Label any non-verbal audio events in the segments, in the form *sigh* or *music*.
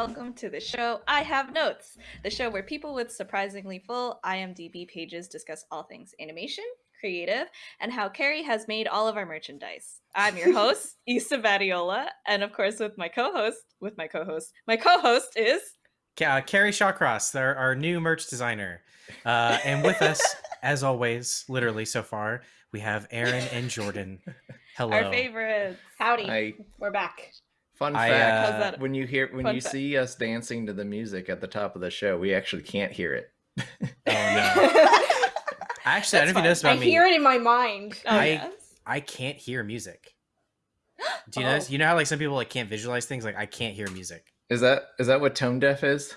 Hey, welcome to the show. I have notes, the show where people with surprisingly full IMDb pages discuss all things animation, creative, and how Carrie has made all of our merchandise. I'm your *laughs* host, Issa Badiola, and of course, with my co-host, with my co-host, my co-host is uh, Carrie Shawcross, our, our new merch designer, uh, and with us, *laughs* as always, literally so far, we have Aaron and Jordan. Hello. our favorites. Howdy. I We're back. Fun I, fact: uh, that? when you hear when you fact? see us dancing to the music at the top of the show, we actually can't hear it. *laughs* Oh, no. *laughs* Actually, I don't know if you fine. noticed I about me. hear it in my mind. Oh, I- yes. I can't hear music. *gasps* Do you Oh. know? You know how like some people like can't visualize things? Like I can't hear music. Is that is that what tone deaf is?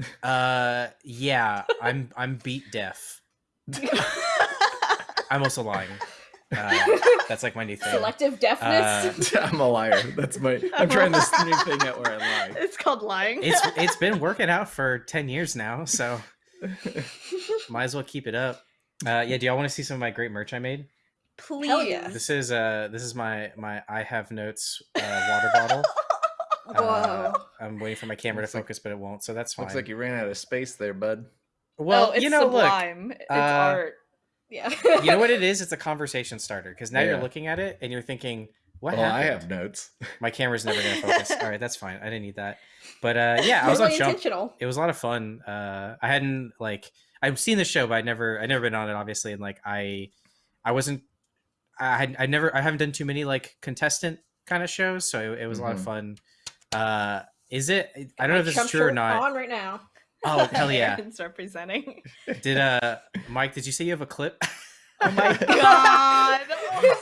*laughs* Uh, yeah, I'm I'm beat deaf. I'm also lying. Uh, that's like my new thing. Selective deafness. Uh, *laughs* I'm a liar. That's my. I'm trying this new thing out where I lie. It's called lying. It's *laughs* it's been working out for ten years now, so *laughs* might as well keep it up. Uh, yeah, do y'all want to see some of my great merch I made? Please. Hell yeah. This is uh this is my my I have notes uh, water bottle. Whoa. Uh, I'm waiting for my camera to Looks like- focus, but it won't, so that's fine. Looks like you ran out of space there, bud. well, oh, it's you know, look, sublime. It's uh, art. Yeah. you know what it *laughs* is? It's a conversation starter because now you're looking at it and you're thinking, "What well, I have notes. *laughs* My camera's never gonna focus. All right, that's fine. I didn't need that. But uh, yeah, I was Totally on Jump. It was a lot of fun. Uh, I hadn't like I've seen the show, but I never I never been on it, obviously, and like I I wasn't I had I never I haven't done too many like contestant kind of shows, so it, it was a lot of Mhm. fun. Uh, is it? I don't know if this is Trump true or not. On right now. Oh *laughs* hell yeah! Aaron's representing. Did uh Mike? Did you say you have a clip? Oh my *laughs* god.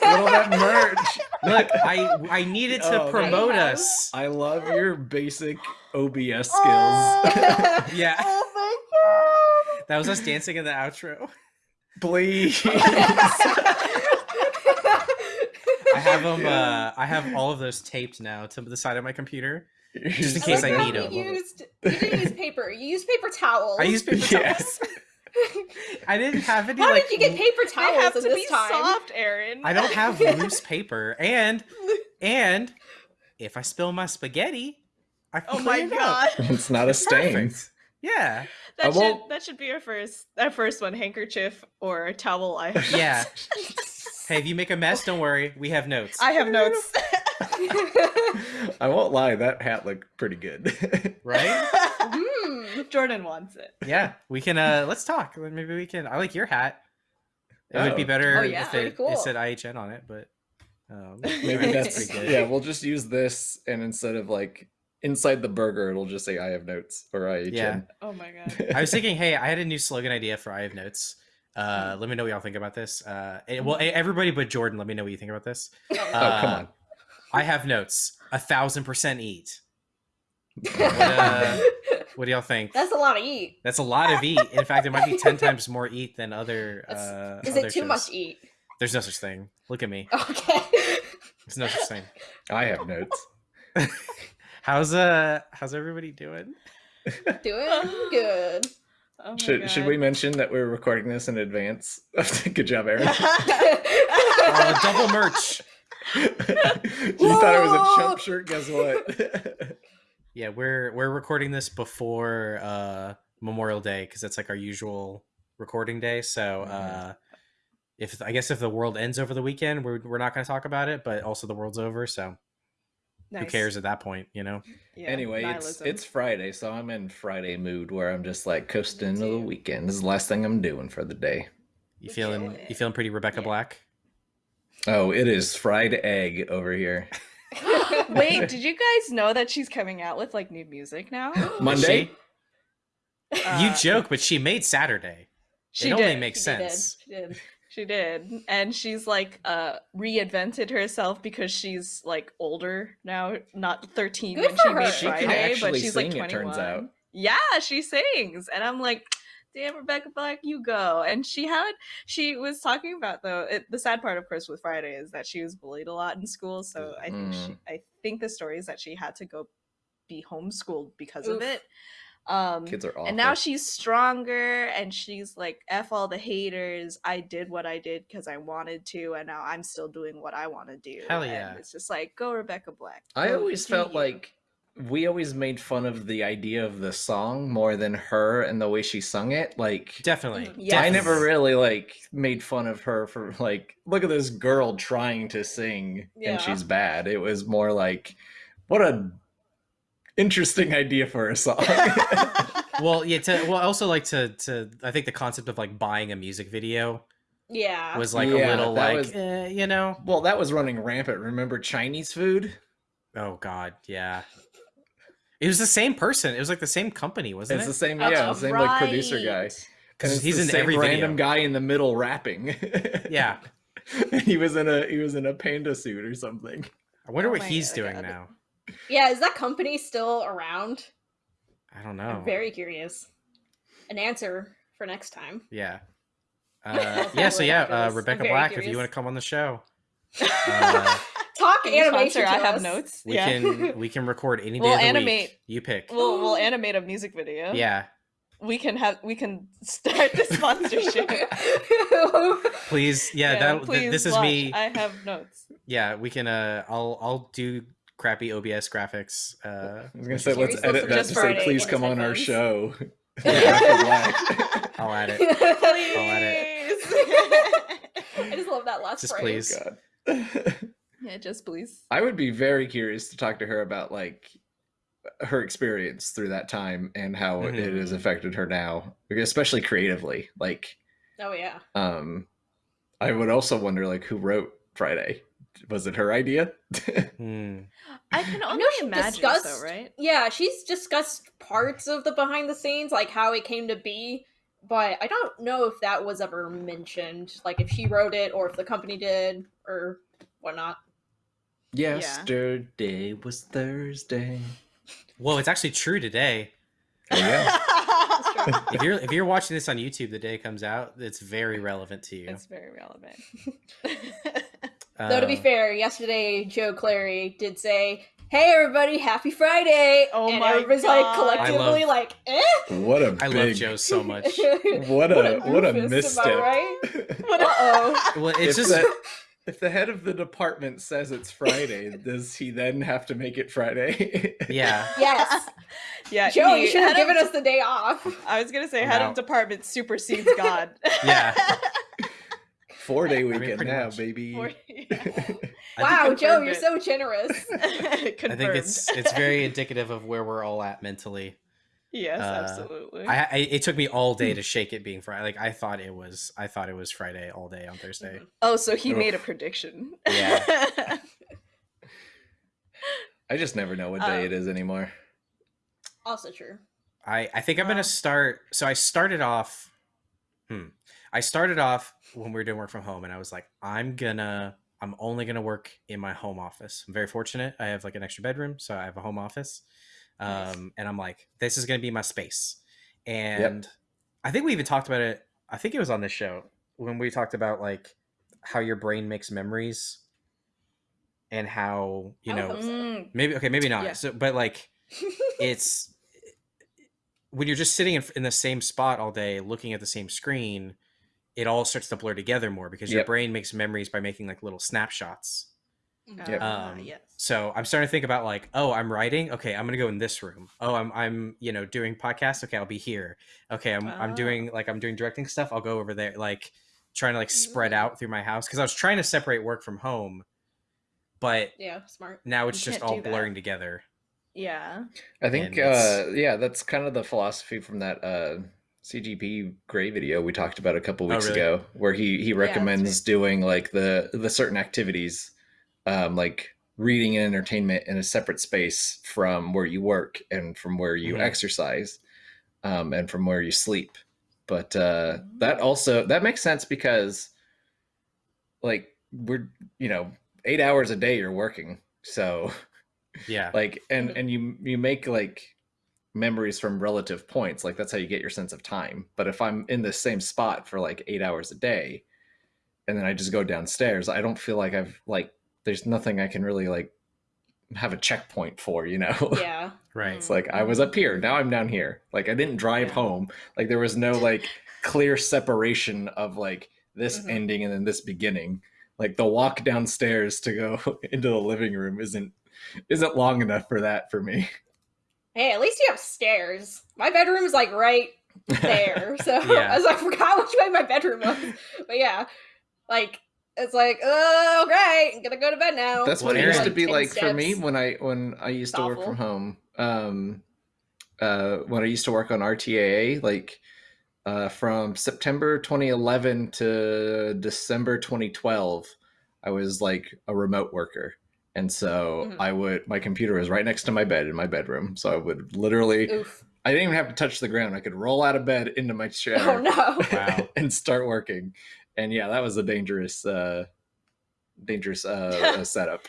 Little that merch. Look, I I needed to Oh, promote man. us. I love your basic OBS skills. Oh. *laughs* Yeah, oh my god! that was us dancing in the outro. Please. I have them. Uh, I have all of those taped now to the side of my computer. Just in I case like I need you 'em. Used, you didn't use paper. You used paper towels. I use paper Yes. towels. *laughs* I didn't have any. How like, did you get paper They towels have in to this be time? soft, Aaron. I don't have *laughs* loose paper, and and if I spill my spaghetti, I can Oh my clean it up. It's not a stain. Perfect. Yeah, That I should won't- that should be our first our first one handkerchief or a towel. I have yeah. *laughs* Hey, if you make a mess, don't worry. We have notes. I have notes. *laughs* I won't lie, that hat looked pretty good. *laughs* Right? Hmm. Jordan wants it. Yeah, we can. uh Let's talk. Maybe we can. I like your hat. It would be Oh. better Oh, yeah, if pretty it, cool. it said IHN on it, but um, *laughs* Maybe that's good. yeah. We'll just use this, and instead of like inside the burger, it'll just say "I have notes" or "IHN." Yeah. Oh my god. I was thinking, hey, I had a new slogan idea for I have notes. Uh, let me know what y'all think about this. Uh, eh, well, eh, everybody but Jordan, let me know what you think about this. oh come Uh, on. I have notes. A thousand percent eat. uh, *laughs* What do y'all think? That's a lot of eat. That's a lot of eat. In fact, it might be ten times more eat than other. *laughs* Uh, Is other it too shows. much eat? There's no such thing. Look at me. Okay. There's no such thing. *laughs* I have notes. How's uh? How's everybody doing? Doing good. Oh my Should should we mention that we're recording this in advance? *laughs* Good job, Aaron. *laughs* Uh, double merch. *laughs* you thought it was a Whoa! chump shirt. Guess what? Yeah, we're we're recording this before uh Memorial Day because that's like our usual recording day. So Mhm. uh if I guess if the world ends over the weekend, we're we're not going to talk about it, but also the world's over, so who cares at that point, you know? Yeah, anyway, it's nihilism. it's Friday, so I'm in Friday mood where I'm just like coasting into the weekend. This is the last thing I'm doing for the day. You feeling you feeling pretty Rebecca Yeah. Black? Oh, it is fried egg over here. *laughs* *laughs* Wait, did you guys know that she's coming out with like new music now? *gasps* Monday. she? Uh, you joke, but she made Saturday. She it did. only makes She did. sense. She did. She did. And she's like uh reinvented herself because she's like older now, not 13 Good when for she her. made She Friday, but actually she's like sing, it 21. turns out. Yeah, she sings. And I'm like, damn, Rebecca Black, you go. And she had, she was talking about though, it, the sad part, of course, with Friday is that she was bullied a lot in school. So I think she, Mm. I think the story is that she had to go be homeschooled because Oof. of it. Um, Kids are awful. and now she's stronger and she's like f all the haters i did what i did because i wanted to and now i'm still doing what i want to do Hell And yeah. it's just like go rebecca black I always felt you. like we always made fun of the idea of the song more than her and the way she sung it. Like Definitely. Mhm. Yeah. I never really like made fun of her for like look at this girl trying to sing Yeah. and she's bad. It was more like what a interesting idea for a song. *laughs* Well, yeah. To, well, also like to to I think the concept of like buying a music video Yeah. was like Yeah, a little like was- eh, you know. well, that was running rampant. Remember Chinese food? Oh God, yeah. It was the same person. It was like the same company, wasn't It's it? the same, That's yeah, the same like producer guy. Because he's the in same every random video. guy in the middle rapping. *laughs* Yeah. he was in a he was in a panda suit or something. I wonder Oh what he's God. doing now. Yeah, is that company still around? I don't know. I'm very curious. An answer for next time. Yeah. *laughs* Uh, yeah. So yeah, uh, Rebecca very Black, if you want to come on the show, *laughs* Uh, Talk Can animation. I have us. notes. we yeah. can we can record any day We'll of the animate. week. You pick. *gasps* We'll we'll animate a music video. Yeah. We can have we can start the sponsorship. *laughs* Please. Yeah. that th- please this is watch. me. I have notes. Yeah. We can. Uh. I'll I'll do crappy OBS graphics. Uh. I was gonna say let's edit that to say please come on our headphones. show. Yeah. Rebecca Black. I'll add it. *laughs* I just love that last Just phrase. please. God. *laughs* yeah, just please. I would be very curious to talk to her about like her experience through that time and how it Mhm. has affected her now, especially creatively. Like, Oh yeah. um, I would also wonder like who wrote Friday. Was it her idea? Hmm. I can I only know imagine discussed- so, right? Yeah, she's discussed parts of the behind the scenes, like how it came to be, but I don't know if that was ever mentioned, like if she wrote it or if the company did or whatnot. Yesterday was Thursday. *laughs* Well, it's actually true today. Oh, yeah. *laughs* *laughs* If you're if you're watching this on YouTube the day it comes out, it's very relevant to you. it's very relevant. Though to be Uh, fair, yesterday Joe Clary did say, "Hey everybody, happy Friday!" Oh and my everybody's like collectively love- like, "Eh." What a I *laughs* big, I love Joe so much. *laughs* What a what a, doofus, am misstep. right? *laughs* What Uh oh. Well, it's if, just the, if the head of the department says it's Friday, does he then have to make it Friday? yeah. Yes, yeah, Joe, he- you should have head of given us the day off. I was gonna say I'm head out. of department supersedes God. Yeah. Four day mean, weekend pretty now, much. baby. Or- *laughs* *laughs* yeah. Wow, Joe, you're it. so generous. *laughs* I think it's it's very indicative of where we're all at mentally. yes, uh, absolutely. I, I it took me all day to shake it being Friday. Like I thought it was I thought it was Friday all day on Thursday. oh, so he Ugh. made a prediction. Yeah. I just never know what day Um, it is anymore. Also true. I I think I'm Wow. gonna start. So I started off. Hmm. I started off when we were doing work from home, and I was like, I'm gonna. I'm only gonna work in my home office. I'm very fortunate. I have like an extra bedroom, so I have a home office. Um, Nice. and I'm like, this is gonna be my space. And I think we even talked about it. I think it was on this show when we talked about like how your brain makes memories, and how you know so. Mm, maybe okay maybe not. Yeah. So, but like it's *laughs* when you're just sitting in, in the same spot all day looking at the same screen it all starts to blur together more because your Yep. brain makes memories by making like little snapshots Yep. ah, Um, yes. so i'm starting to think about like oh i'm writing okay i'm gonna go in this room oh i'm i'm you know doing podcasts okay i'll be here okay i'm, I'm Ah. doing like i'm doing directing stuff i'll go over there like trying to like spread Mm. out through my house because i was trying to separate work from home but yeah, smart. now it's You just all blurring together Yeah. I think, uh, yeah, that's kind of the philosophy from that uh, CGP Gray video we talked about a couple Oh, weeks really? ago, where he he that's recommends doing like the the certain activities, um, like reading and entertainment in a separate space from where you work and from where you Mhm. exercise, um, and from where you sleep. But uh, that also that makes sense because, like, we're you know eight hours a day you're working, so yeah *laughs* like and and you you make like memories from relative points like that's how you get your sense of time but if i'm in the same spot for like eight hours a day and then i just go downstairs i don't feel like i've like there's nothing i can really like have a checkpoint for you know *laughs* Yeah. right it's like i was up here now i'm down here like i didn't drive Yeah. home like there was no *laughs* like clear separation of like this Mhm. ending and then this beginning like the walk downstairs to go *laughs* into the living room isn't isn't long enough for that for me. Hey, at least you have stairs. My bedroom is like right *laughs* there. So *laughs* Yeah. as I forgot which way my bedroom was. But yeah. Like it's like, oh great, I'm gonna go to bed now. That's what it used to be 10 like for me when I when I used to work Awful. from home. Um, uh, when I used to work on RTAA, like uh, from September 2011 to December 2012, I was like a remote worker, and so Mhm. I would my computer was right next to my bed in my bedroom, so I would literally Oof. I didn't even have to touch the ground. I could roll out of bed into my *laughs* chair Oh no. Wow. *laughs* and start working. And yeah, that was a dangerous, uh, dangerous uh, *laughs* uh, setup.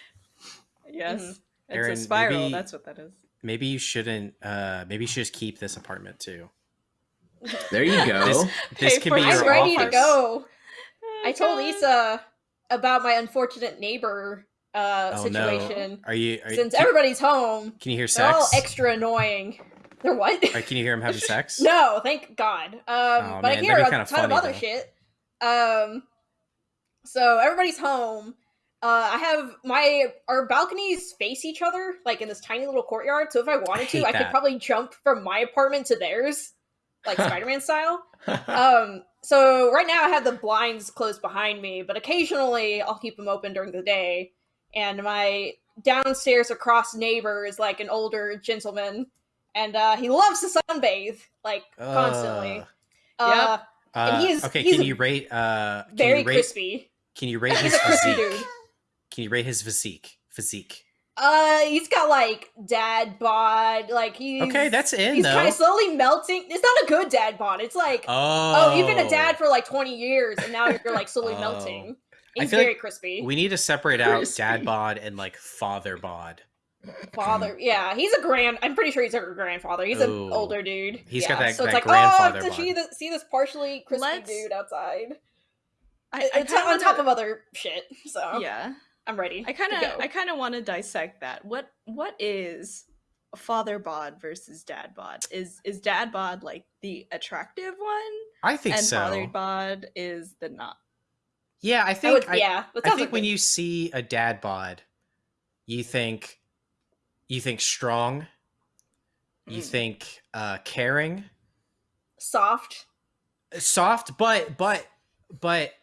Yes. Mhm. It's Aaron, a spiral. maybe- That's what that is. Maybe you shouldn't. Uh, maybe you should just keep this apartment too. There you go. This, this Pay could be it. I'm your ready to go. Oh, I told God. Issa about my unfortunate neighbor uh Oh situation. no! Are you? Are, Since everybody's home, can you hear they're all extra annoying. *laughs* They're what? Or can you hear him having *laughs* sex? No, thank God. Um, Oh, but I hear a ton kinda of funny, other though. shit. Um, so everybody's home. Uh, I have my our balconies face each other, like in this tiny little courtyard. So if I wanted to, I could probably jump from my apartment to theirs, like *laughs* Spider-Man style. Um, so right now I have the blinds closed behind me, but occasionally I'll keep them open during the day. And my downstairs across neighbor is like an older gentleman, and uh, he loves to sunbathe like constantly. Ugh. Uh, Uh, And he okay, he's can you rate? Uh, can very you rate, crispy. Can you rate *laughs* his physique? dude. Can you rate his physique? Physique. Uh, he's got like dad bod. Like he's Okay, that's in he's kind of slowly melting. It's not a good dad bod. It's like oh, oh, you've been a dad for like twenty years, and now you're like slowly Oh. melting. I He's feel very like crispy. We need to separate out Crispy. dad bod and like father bod. Father, yeah, he's a grand. I'm pretty sure he's a grandfather. He's Ooh. an older dude. He's yeah. got that- So it's like, oh, grandfather oh, to see bod. this, see this partially crispy Let's- dude outside. I, I it's on top wanna- of other shit. So Yeah. I'm ready. I kind of. I kind of want to dissect that. What what is father bod versus dad bod? Is is dad bod like the attractive one, I think and so. father bod is the not? Yeah, I think. would, I, yeah, I think when you see a dad bod, you think, you think strong. You Mm. think uh, caring, soft. soft, but but but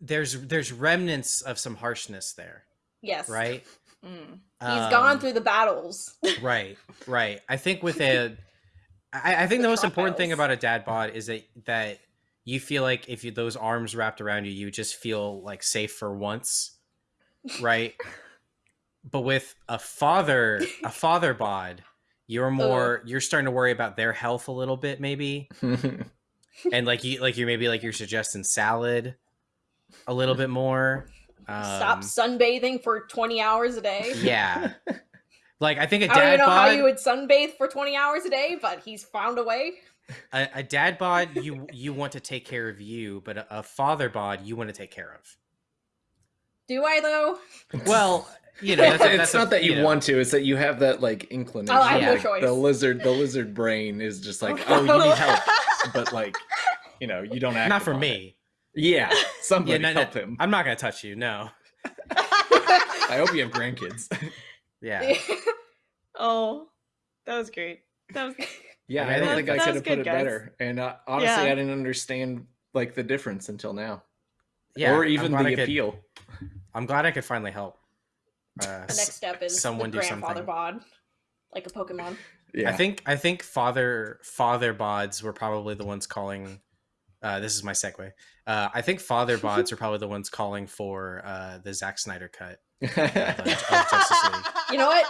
there's there's remnants of some harshness there, Yes, right? Mm. He's gone Um, through the battles. *laughs* right right i think with *laughs* a I, I think the The most important thing about a dad bod is that that you feel like if you those arms wrapped around you you just feel like safe for once right *laughs* but with a father a father bod you're more you're starting to worry about their health a little bit maybe *laughs* and like you like you're maybe like you're suggesting salad a little bit more um, Stop sunbathing for 20 hours a day. yeah *laughs* like i think I don't dad even know how you would sunbathe for 20 hours a day, but he's found a way. A, a dad bod you you want to take care of you but a, a father bod you want to take care of Do I though? well *laughs* you know it's, that's, a- it's that's a- not that you, know. want to; it's that you have that like inclination. Oh, I have no choice. The lizard, the lizard brain is just like, *laughs* oh, you need help, *laughs* but like, you know, you don't act. not for upon it. me Yeah, somebody yeah no, no, help him. i'm not gonna touch you no I hope you have grandkids. yeah Oh, that was great. That was yeah, Yeah, I don't think I could have put it guys. better. And uh, honestly, Yeah. I didn't understand like the difference until now, yeah or even the I could- appeal. i'm glad i could finally help uh, The next step is someone the do grandfather something. bod, like a Pokemon. Yeah, I think I think father father bods were probably the ones calling. Uh, this is my segue. Uh, I think father *laughs* bods are probably the ones calling for uh, the Zack Snyder cut. *laughs* of, of You know what?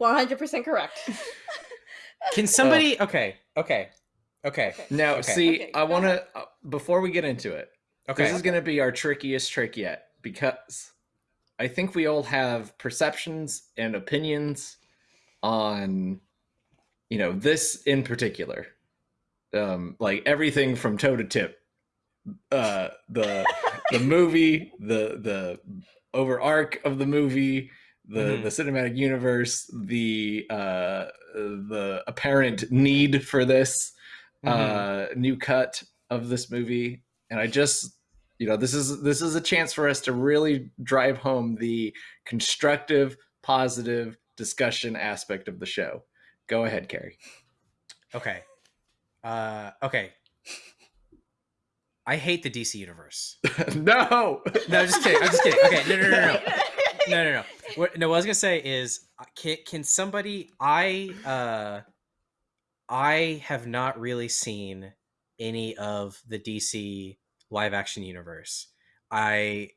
100% correct. *laughs* Can somebody? Okay, okay, okay, now, Okay. see, Okay, I want to uh, before we get into it. okay. This is going to be our trickiest trick yet because I think we all have perceptions and opinions on, you know, this in particular. Um, like everything from toe to tip. Uh, the the *laughs* movie, the the over arc of the movie, the Mhm. the cinematic universe, the uh, the apparent need for this Mhm. uh, new cut of this movie, and I just you know, this is this is a chance for us to really drive home the constructive, positive discussion aspect of the show. Go ahead, Carrie. Okay. Uh, okay. I hate the DC universe. *laughs* no. No, just kidding. I'm just kidding. Okay, no, no, no, no, *laughs* no, no, no. What, no, what I was gonna say is, uh, can can somebody? I uh, I have not really seen any of the DC live action universe. I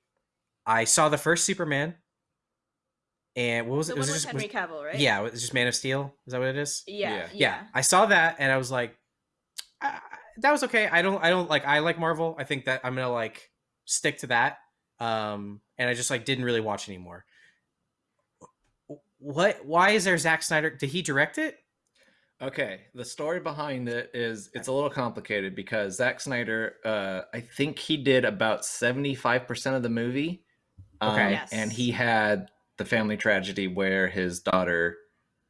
I saw the first Superman, and what was The it? one Was it just Henry was- Cavill, right? yeah? It was just Man of Steel. Is that what it is? Yeah. Yeah. Yeah. yeah i saw that and i was like I, that was okay i don't i don't like i like marvel i think that i'm gonna like stick to that um and i just like didn't really watch anymore what why is there Zack snyder did he direct it Okay, the story behind it is it's a little complicated because Zack Snyder, uh, I think he did about seventy five percent of the movie, um, Okay. Yes. and he had the family tragedy where his daughter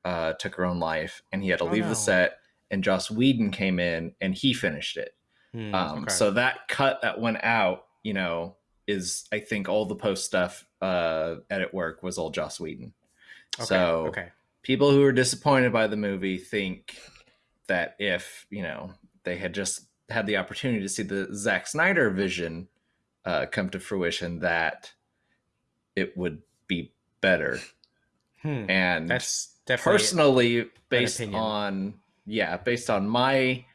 uh, took her own life, and he had to Oh, leave no. the set, and Joss Whedon came in and he finished it. Hmm, Um, okay. So that cut that went out, you know, is I think all the post stuff, uh, edit work was all Joss Whedon. okay so okay people who are disappointed by the movie think that if you know they had just had the opportunity to see the Zack Snyder vision uh, come to fruition, that it would be better. Hmm, And that's definitely personally, based on yeah, based on my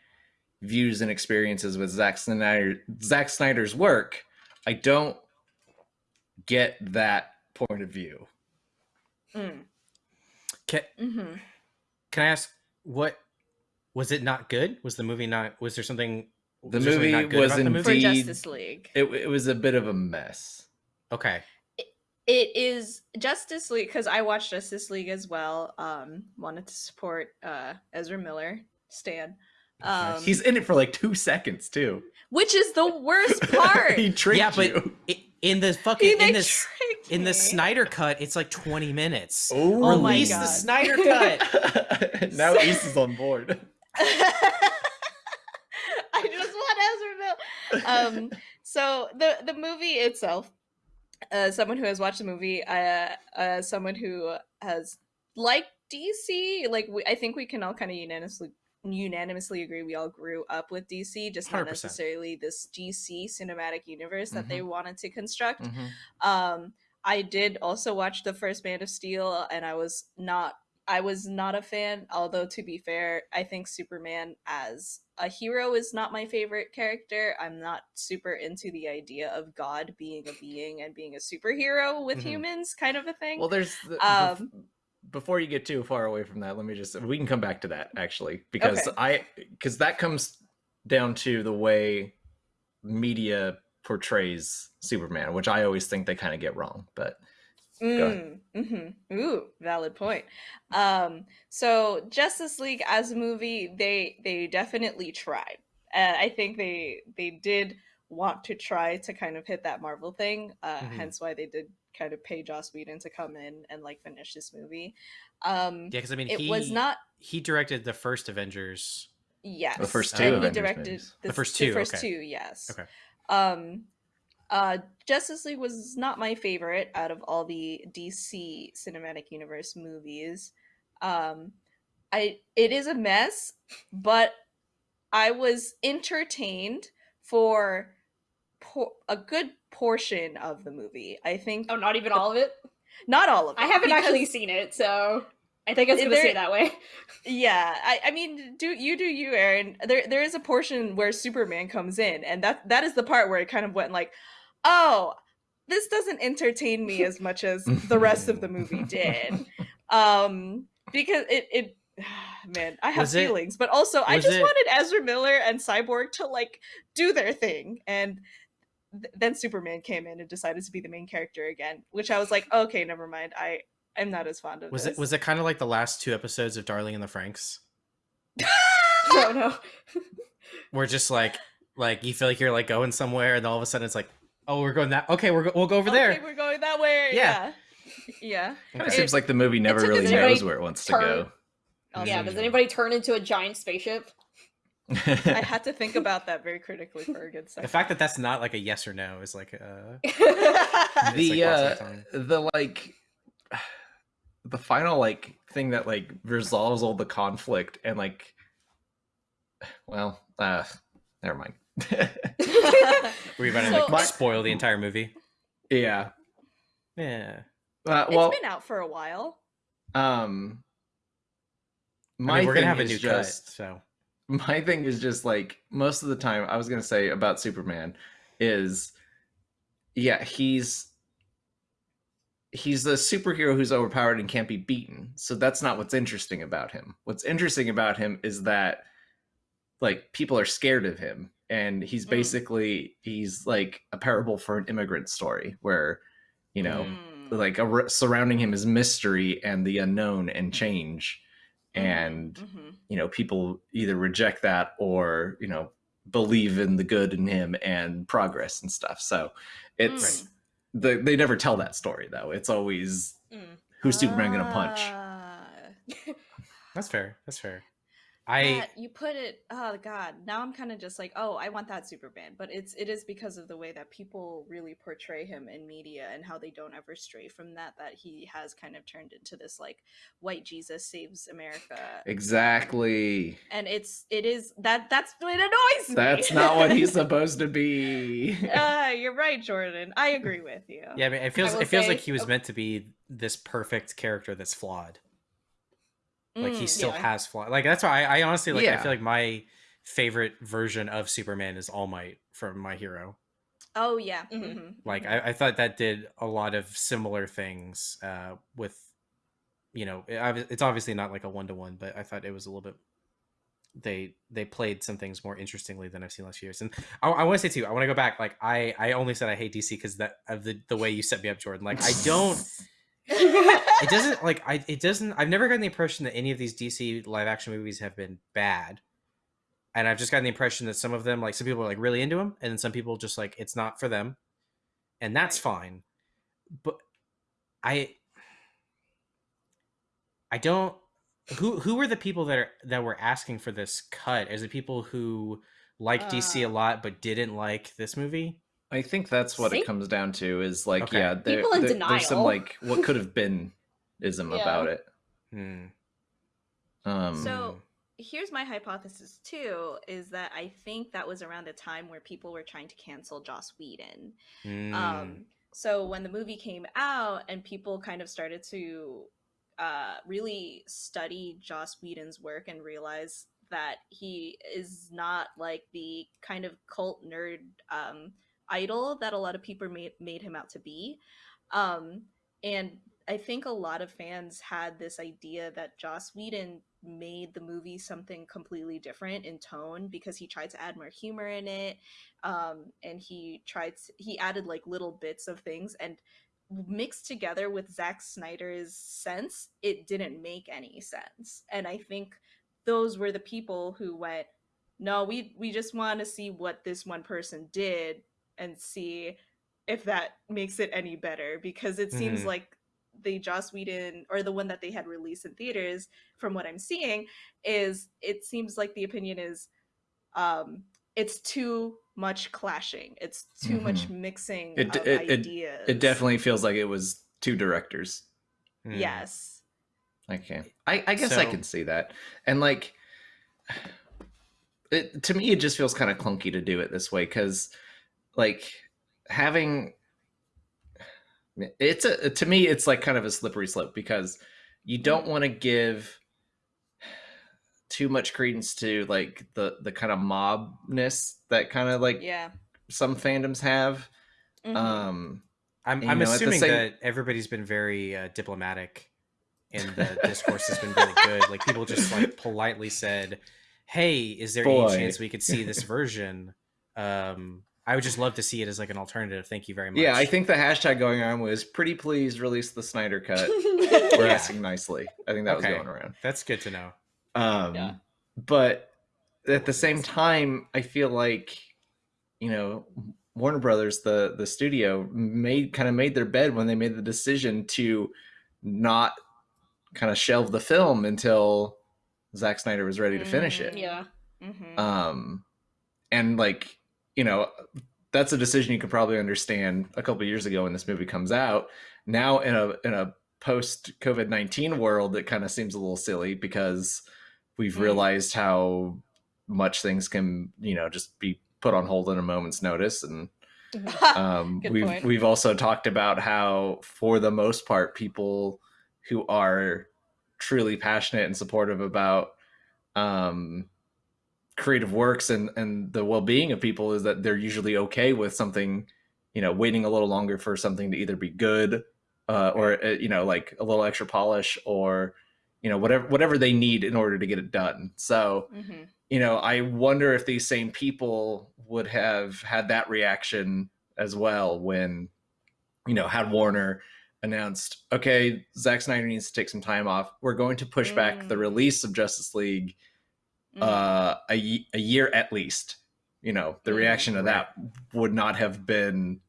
views and experiences with Zack Snyder, Zack Snyder's work, I don't get that point of view. Mm. can, hmm can i ask what was it not good was the movie not was there something The was there something movie not good was about the movie? For Indeed. Justice League. It, it was a bit of a mess. okay it is Justice League because I watched Justice League as well. Um, wanted to support uh Ezra Miller, Stan. Um, He's in it for like two seconds too. which is the worst *laughs* part. he tricked yeah but you. i- in the fucking in this in the. Snyder cut, it's like 20 minutes. Oh, Oh my Release God. the Snyder cut. *laughs* now *laughs* Ace is on board. I just want Ezra Miller. Um, so the the movie itself, uh, someone who has watched the movie, uh, uh, someone who has liked DC, like we, I think we can all kind of unanimously unanimously agree we all grew up with DC, just not 100%. necessarily this DC cinematic universe that Mm-hmm. they wanted to construct. Mhm. Um, I did also watch the first Man of Steel, and I was not. I was not a fan. Although to be fair, I think Superman as a hero is not my favorite character. I'm not super into the idea of God being a being and being a superhero with Mhm. humans, kind of a thing. Well, there's the, Um, bef- before you get too far away from that. Let me just we can come back to that actually because Okay. I because that comes down to the way media portrays Superman, which I always think they kind of get wrong. But Mm, hmm Ooh, valid point. Um, so Justice League as a movie, they they definitely tried. Uh, I think they they did want to try to kind of hit that Marvel thing. Uh, Mhm. Hence why they did kind of pay Joss Whedon to come in and like finish this movie. Um, Yeah, because I mean, it he was not. he directed the first Avengers. Yes, The first two and Avengers he directed movies. The s- first two, first okay. two, yes. Okay. Um, uh, Justice League was not my favorite out of all the DC cinematic universe movies. Um, I it is a mess, but I was entertained for por- a good portion of the movie. I think Oh, not even all of it. not all of it. I haven't actually seen it, so I think it's gonna There- stay that way. *laughs* Yeah, I, I mean, do you do you, Aaron? There there is a portion where Superman comes in, and that that is the part where it kind of went like, oh, this doesn't entertain me as much as the rest of the movie *laughs* did, um, because it it. *sighs* Man, I have Was it- feelings, but also I just it- wanted Ezra Miller and Cyborg to like do their thing, and th- then Superman came in and decided to be the main character again, which I was like, okay, never mind. I I'm not as fond of. Was this. it was it kind of like the last two episodes of Darling in the Franxx, *laughs* no, no. *laughs* we're just like like you feel like you're like going somewhere, and all of a sudden it's like, oh, we're going that. Okay, we're go- we'll go over Okay, there. we're going that way. Yeah. Yeah. Yeah. kind of It- seems like the movie never really knows where it wants to go. Oh, also yeah, does anybody turn into a giant spaceship? I *laughs* had to think about that very critically for a good second. The fact that that's not like a yes or no is like uh *laughs* the like uh, lots *sighs* of time. the like the final like thing that like resolves all the conflict and like *sighs* well uh never mind were you about to So- like spoil the entire movie? yeah Yeah. uh, it's well been out for a while. um I my mean, we're gonna have a new just cut, so my thing is just like most of the time i was gonna say about superman is yeah he's he's a superhero who's overpowered and can't be beaten. So that's not what's interesting about him. What's interesting about him is that like people are scared of him. And he's Mm. basically he's like a parable for an immigrant story where you know Mm. like a, surrounding him is mystery and the unknown and change and Mhm. you know people either reject that or you know believe in the good in him and progress and stuff so it's Mm. the, they never tell that story though it's always Mm. who's superman gonna punch Ah. *laughs* that's fair. That's fair. I Matt, you put it oh god now i'm kind of just like oh i want that superman but it's it is because of the way that people really portray him in media and how they don't ever stray from that that he has kind of turned into this like white jesus saves america exactly and it's it is that that's what annoys me that's not what he's *laughs* supposed to be *laughs* uh you're right jordan i agree with you yeah, I mean, it feels it feels say- like he was oh. meant to be this perfect character that's flawed. Like he Mm, still yeah. has flaws. Like that's why I, I honestly like. I feel like my favorite version of Superman is All Might from My Hero. oh yeah Mhm. mhm, Like mhm. I, I thought that did a lot of similar things uh, with, you know, it, it's obviously not like a one to one, but I thought it was a little bit. They they played some things more interestingly than I've seen last few years, and I, I want to say too. I want to go back. Like I I only said I hate DC because that of the the way you set me up, Jordan. Like I don't. *laughs* *laughs* it doesn't like I it doesn't I've never gotten the impression that any of these DC live action movies have been bad. And I've just gotten the impression that some of them like some people are like really into them and then some people just like it's not for them. And that's fine. But I I don't who who were the people that are that were asking for this cut? Is it people who like DC a Uh, lot but didn't like this movie? I think that's what See? it comes down to is like Okay. yeah there, People in there- there's some like what could have been ism *laughs* Yeah. about it Hmm. um So here's my hypothesis too is that I think that was around the time where people were trying to cancel Joss Whedon. Hmm. Um, so when the movie came out and people kind of started to uh, really study Joss Whedon's work and realize that he is not like the kind of cult nerd um, idol that a lot of people made, made him out to be. Um, and I think a lot of fans had this idea that Joss Whedon made the movie something completely different in tone because he tried to add more humor in it um and he tried to, he added like little bits of things and mixed together with Zack Snyder's sense it didn't make any sense and I think those were the people who went no we we just want to see what this one person did and see if that makes it any better because it seems Mhm. like the Joss Whedon or the one that they had released in theaters, from what I'm seeing, is it seems like the opinion is um it's too much clashing. It's too much mixing It- of it- it- ideas. it definitely feels like it was two directors Hmm. Yes. Okay. I, I guess I can see that. And like *sighs* it to me it just feels kind of clunky to do it this way cuz like having it's a to me it's like kind of a slippery slope because you don't want to give too much credence to like the the kind of mobness that kind of like Yeah. some fandoms have Mhm. um I'm, I'm know, assuming same- that everybody's been very uh, diplomatic and the discourse has been really good. Like people just like politely said, "Hey, is there Boy. any chance we could see this version?" Um, I would just love to see it as like an alternative. Thank you very much. yeah, I think the hashtag going on was pretty please release the Snyder cut. *laughs* We're Yeah. asking nicely. I think that Okay. was going around. that's good to know. Um, Yeah. But at the same time, I feel like, you know, Warner Brothers, the the studio, made kind of made their bed when they made the decision to not kind of shelve the film until Zack Snyder was ready to finish it. Mm. yeah. Mhm. um and like you know that's a decision you could probably understand a couple years ago when this movie comes out now in a in a post covid-19 world it kind of seems a little silly because we've Mm. realized how much things can you know just be put on hold in a moment's notice and *laughs* um, we've point. we've also talked about how, for the most part, people who are truly passionate and supportive about um, creative works and and the well being of people is that they're usually okay with something, you know, waiting a little longer for something to either be good uh, or uh, you know like a little extra polish or you know whatever whatever they need in order to get it done. So Mhm. you know, I wonder if these same people would have had that reaction as well when, you know, had Warner announced, okay, Zack Snyder needs to take some time off. We're going to push back the Mm. release of Justice League Mhm. uh, a, a year at least. You know, the Mm, reaction to that would not have been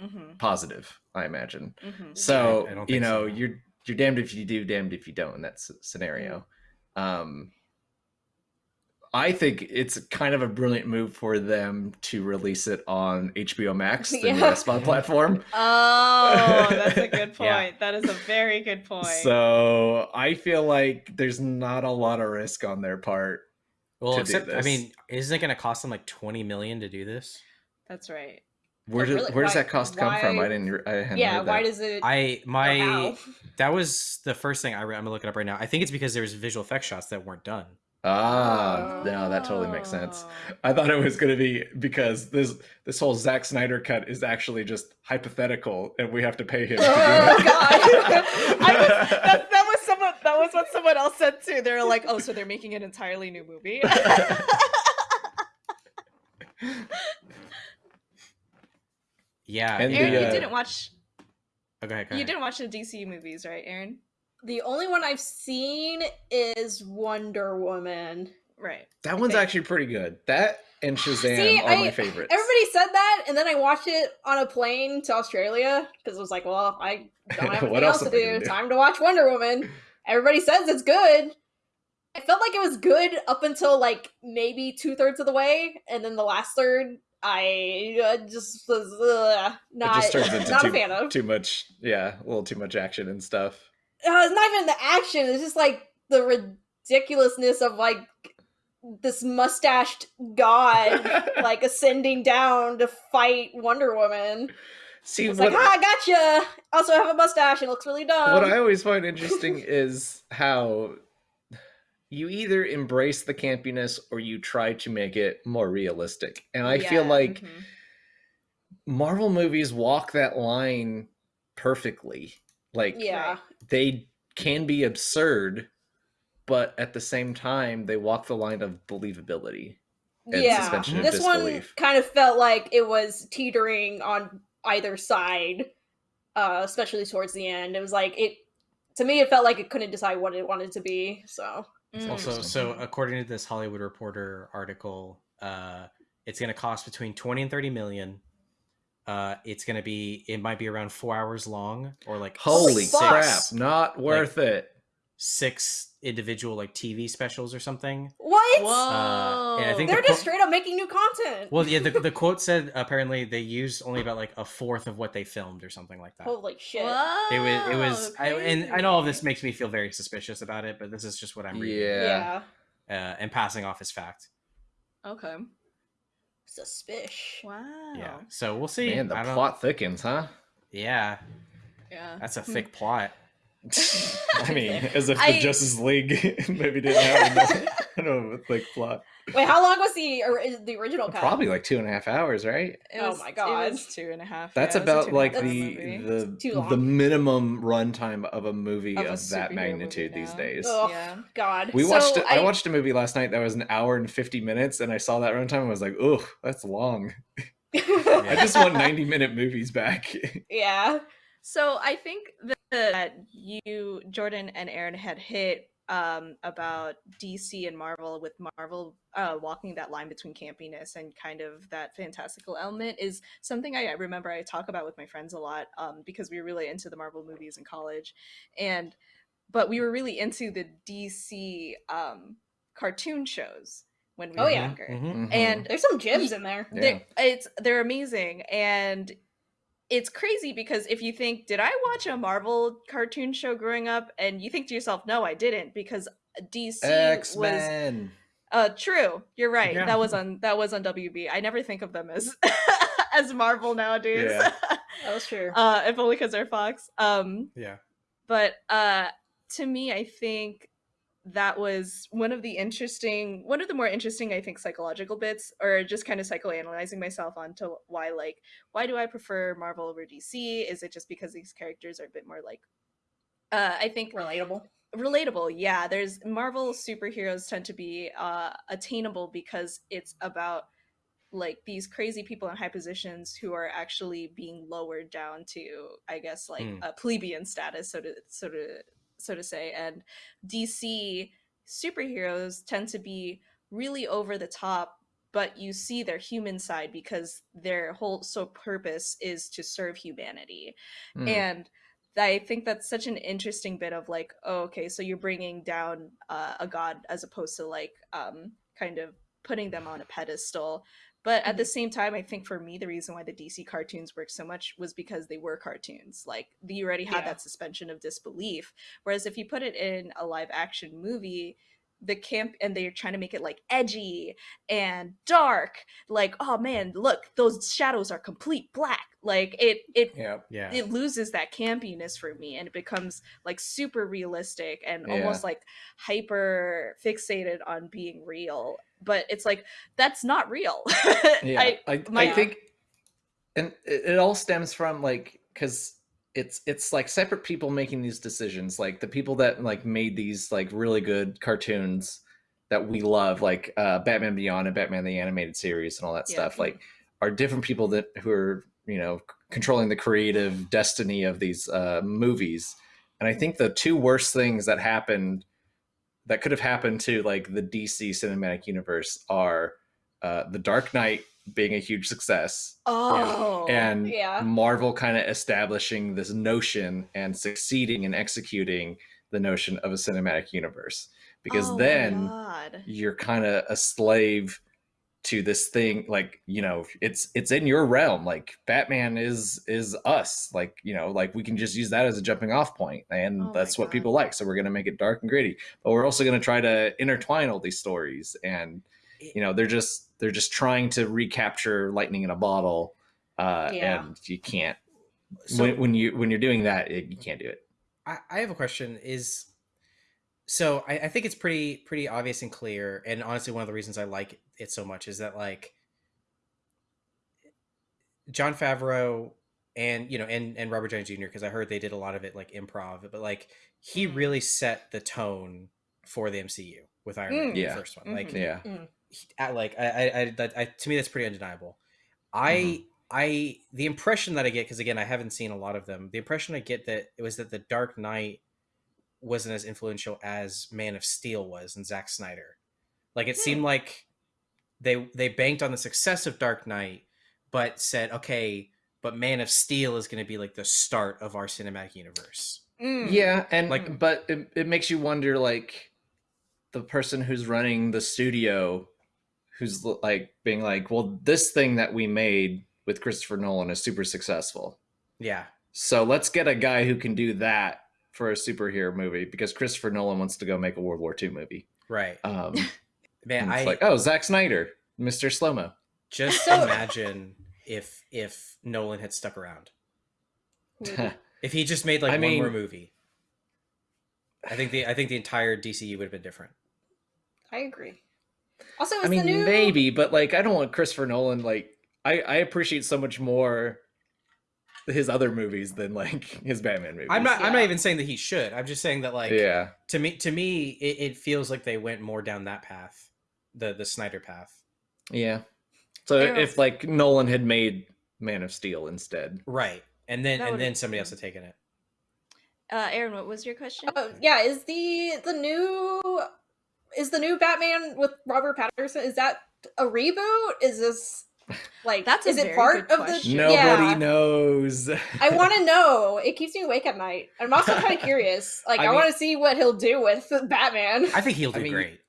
Mhm. positive, I imagine. So I don't you know, so. you're you're damned if you do, damned if you don't in that s- scenario. Um, I think it's kind of a brilliant move for them to release it on HBO Max, the *laughs* new Yeah. SVOD platform. *laughs* Oh, that's a good *laughs* point. Yeah. That is a very good point. So I feel like there's not a lot of risk on their part. Well, to do except I mean, isn't it going to cost them like twenty million to do this? that's right. Where, But does really, where does why- that cost come from? I didn't. I hadn't yeah, heard why does it? I or my how? *laughs* that was the first thing I re- I'm gonna look it up right now. I think it's because there was visual effects shots that weren't done. Ah, no, that totally makes sense. I thought it was going to be because this this whole Zack Snyder cut is actually just hypothetical, and we have to pay him. To do Oh. God. *laughs* I was, *laughs* that, that was someone. That was what someone else said too. They were like, "Oh, so they're making an entirely new movie." *laughs* Yeah, And Aaron, the, you uh, didn't watch. okay, go You ahead. didn't watch the DC movies, right, Aaron? the only one I've seen is Wonder Woman. Right. that one's Okay. actually pretty good. That and Shazam See, are I- my favorites. Everybody said that, and then I watched it on a plane to Australia because it was like, well, I don't have *laughs* What anything else else to do. gonna do? Time to watch Wonder Woman. *laughs* Everybody says it's good. I felt like it was good up until like maybe two thirds of the way, and then the last third, I uh, just was uh, not, just turns into not too, a fan of. too much. Yeah, a little too much action and stuff. uh, it's not even the action. It's just like the ridiculousness of like this mustached god *laughs* like ascending down to fight Wonder Woman. See, It's what, like, ah, gotcha. Also have a mustache and it looks really dumb. what I always find interesting *laughs* is how you either embrace the campiness or you try to make it more realistic. And I feel Yeah, like mhm. Marvel movies walk that line perfectly. Like yeah, they can be absurd, but at the same time they walk the line of believability. and yeah. suspension of This one kind of felt like it was teetering on either side, uh, especially towards the end. It was like it. To me, it felt like it couldn't decide what it wanted to be. So Mm. Also, so according to this Hollywood Reporter article, uh, it's going to cost between twenty and thirty million. Uh, it's going to be it might be around four hours long or like Holy fuck. crap, not worth it. Six individual like TV specials or something. what? Whoa. Uh, and I think They're the just straight up making new content. Well, yeah, the, the *laughs* quote said apparently they used only about like a fourth of what they filmed or something like that. Holy shit! It was it was I, and I know all this makes me feel very suspicious about it, but this is just what I'm reading Yeah. Yeah, uh, and passing off as fact. Okay. suspicious. Wow. Yeah, so we'll see. Man, the plot thickens, huh? Yeah, Yeah. that's a Hmm. thick plot. *laughs* I mean, as if the Justice League *laughs* maybe didn't have enough, *laughs* I don't know, thick plot. Wait, how long was the or, the original cut? Probably like two and a half hours, right? It Oh was- my God. It was two and a half. That's yeah, it was a about two and a like the the the minimum runtime of a movie Of of, a that magnitude these days. Oh Yeah. God. We So watched. I, I- watched a movie last night that was an hour and fifty minutes, and I saw that runtime and was like, "Oh, that's long." I just want ninety minute movies back. yeah. So I think that, that you, Jordan and Aaron had hit um, about DC and Marvel with Marvel uh, walking that line between campiness and kind of that fantastical element is something I remember I talk about with my friends a lot um, because we were really into the Marvel movies in college, and but we were really into the DC um, cartoon shows when we Oh, were yeah. younger. Mhm. Mhm. And There's some gems in there. Yeah. it's they're amazing and it's crazy because if you think did i watch a marvel cartoon show growing up and you think to yourself no i didn't because dc X was uh true you're right Yeah. that was on that was on wb i never think of them as *laughs* as marvel nowadays Yeah. *laughs* That was true. uh if only because they're fox um Yeah. but uh to me i think that was one of the interesting one of the more interesting i think psychological bits or just kind of psychoanalyzing myself onto why like why do i prefer marvel over dc is it just because these characters are a bit more like uh i think Relatable. relatable yeah there's marvel superheroes tend to be uh attainable because it's about like these crazy people in high positions who are actually being lowered down to i guess like Mm. a plebeian status so to so to so to say and dc superheroes tend to be really over the top but you see their human side because their whole sole purpose is to serve humanity Mm. and I think that's such an interesting bit of like, oh, okay, so you're bringing down uh, a god as opposed to like um, kind of putting them on a pedestal. But at the mm-hmm. same time, I think for me, the reason why the DC cartoons worked so much was because they were cartoons. Like you already had Yeah. that suspension of disbelief. Whereas if you put it in a live action movie, the camp and they're trying to make it like edgy and dark like oh man look those shadows are complete black like it it yeah. Yeah. it loses that campiness for me and it becomes like super realistic and Yeah. almost like hyper fixated on being real but it's like that's not real *laughs* yeah I, I, my- I think and it, it all stems from like because it's it's like separate people making these decisions like the people that like made these like really good cartoons that we love like uh batman beyond and batman the animated series and all that Yeah. stuff like are different people that who are you know controlling the creative destiny of these uh movies and i think the two worst things that happened that could have happened to like the dc cinematic universe are uh the dark knight being a huge success oh and yeah. Marvel kind of establishing this notion and succeeding in executing the notion of a cinematic universe. Because Oh then you're kind of a slave to this thing like you know it's it's in your realm like batman is is us like you know like we can just use that as a jumping off point and Oh that's what God. people like so we're going to make it dark and gritty but we're also going to try to intertwine all these stories and you know they're just they're just trying to recapture lightning in a bottle uh Yeah. and you can't So when, when you when you're doing that it, you can't do it I, I have a question. Is so I, I think it's pretty pretty obvious and clear, and honestly, one of the reasons I like it so much is that like Jon Favreau and you know and and Robert Downey Jr. because I heard they did a lot of it like improv, but like he Mhm. really set the tone for the MCU with Iron Man, Mm. the Yeah. first one. Like Mhm. yeah he- I, like I, I, I, I to me that's pretty undeniable. I I the impression that I get because again I haven't seen a lot of them. The impression I get that it was that the Dark Knight wasn't as influential as Man of Steel was and Zack Snyder. Like it seemed like they they banked on the success of Dark Knight, but said okay, but Man of Steel is going to be like the start of our cinematic universe. Mm. Yeah, and like, but it, it makes you wonder like the person who's running the studio who's like being like, well, this thing that we made with Christopher Nolan is super successful. Yeah, So let's get a guy who can do that for a superhero movie because Christopher Nolan wants to go make a World War II movie. right. Um, *laughs* Man, and I it's like, oh, Zack Snyder, Mr. Slomo. just So- *laughs* imagine if if Nolan had stuck around. *laughs* If he just made like I one more movie, I think the I think the entire DCU would have been different. I agree. Also, I mean, the new maybe, but like, I don't want Christopher Nolan. Like, I I appreciate so much more his other movies than like his Batman movies. I'm not I'm not even saying that he should. I'm just saying that like yeah, to me to me it, it feels like they went more down that path, the the Snyder path. yeah. So Arrow. if like Nolan had made Man of Steel instead, Right. And then That and then somebody else had taken it. Uh, Aaron, what was your question? Oh, yeah, is the the new is the new Batman with Robert Pattinson? Is that a reboot? Is this like That's a is it very part good of question. the nobody yeah. knows. I want to know. It keeps me awake at night. I'm also kind of *laughs* curious. Like, I I, mean- want to see what he'll do with Batman. I think he'll I do mean, great.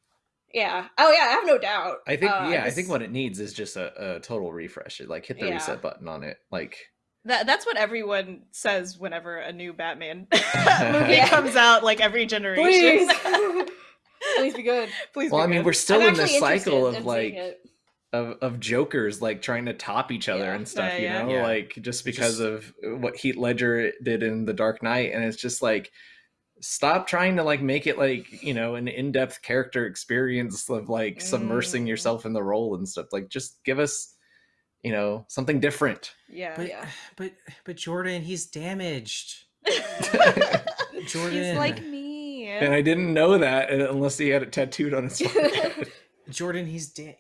Yeah. Oh yeah, I have no doubt. I think Uh, yeah, I just- think what it needs is just a, a total refresh. It, Like hit the Yeah. reset button on it. Like That that's what everyone says whenever a new Batman *laughs* movie Yeah. comes out, like every generation. please, *laughs* please be good. Please. well, be I mean, good. we're still I'm in this actually cycle of like of, of jokers like trying to top each other Yeah. and stuff, Yeah, you yeah. know, Yeah. like just because Just- of what Heath Ledger did in The Dark Knight, and it's just like stop trying to like make it like you know an in-depth character experience of like submersing Mm. yourself in the role and stuff. Like just give us you know something different. yeah. But Yeah. *sighs* but but Jordan, he's damaged. *laughs* jordan He's like me. And I didn't know that unless he had it tattooed on his *laughs* forehead. Jordan, he's dead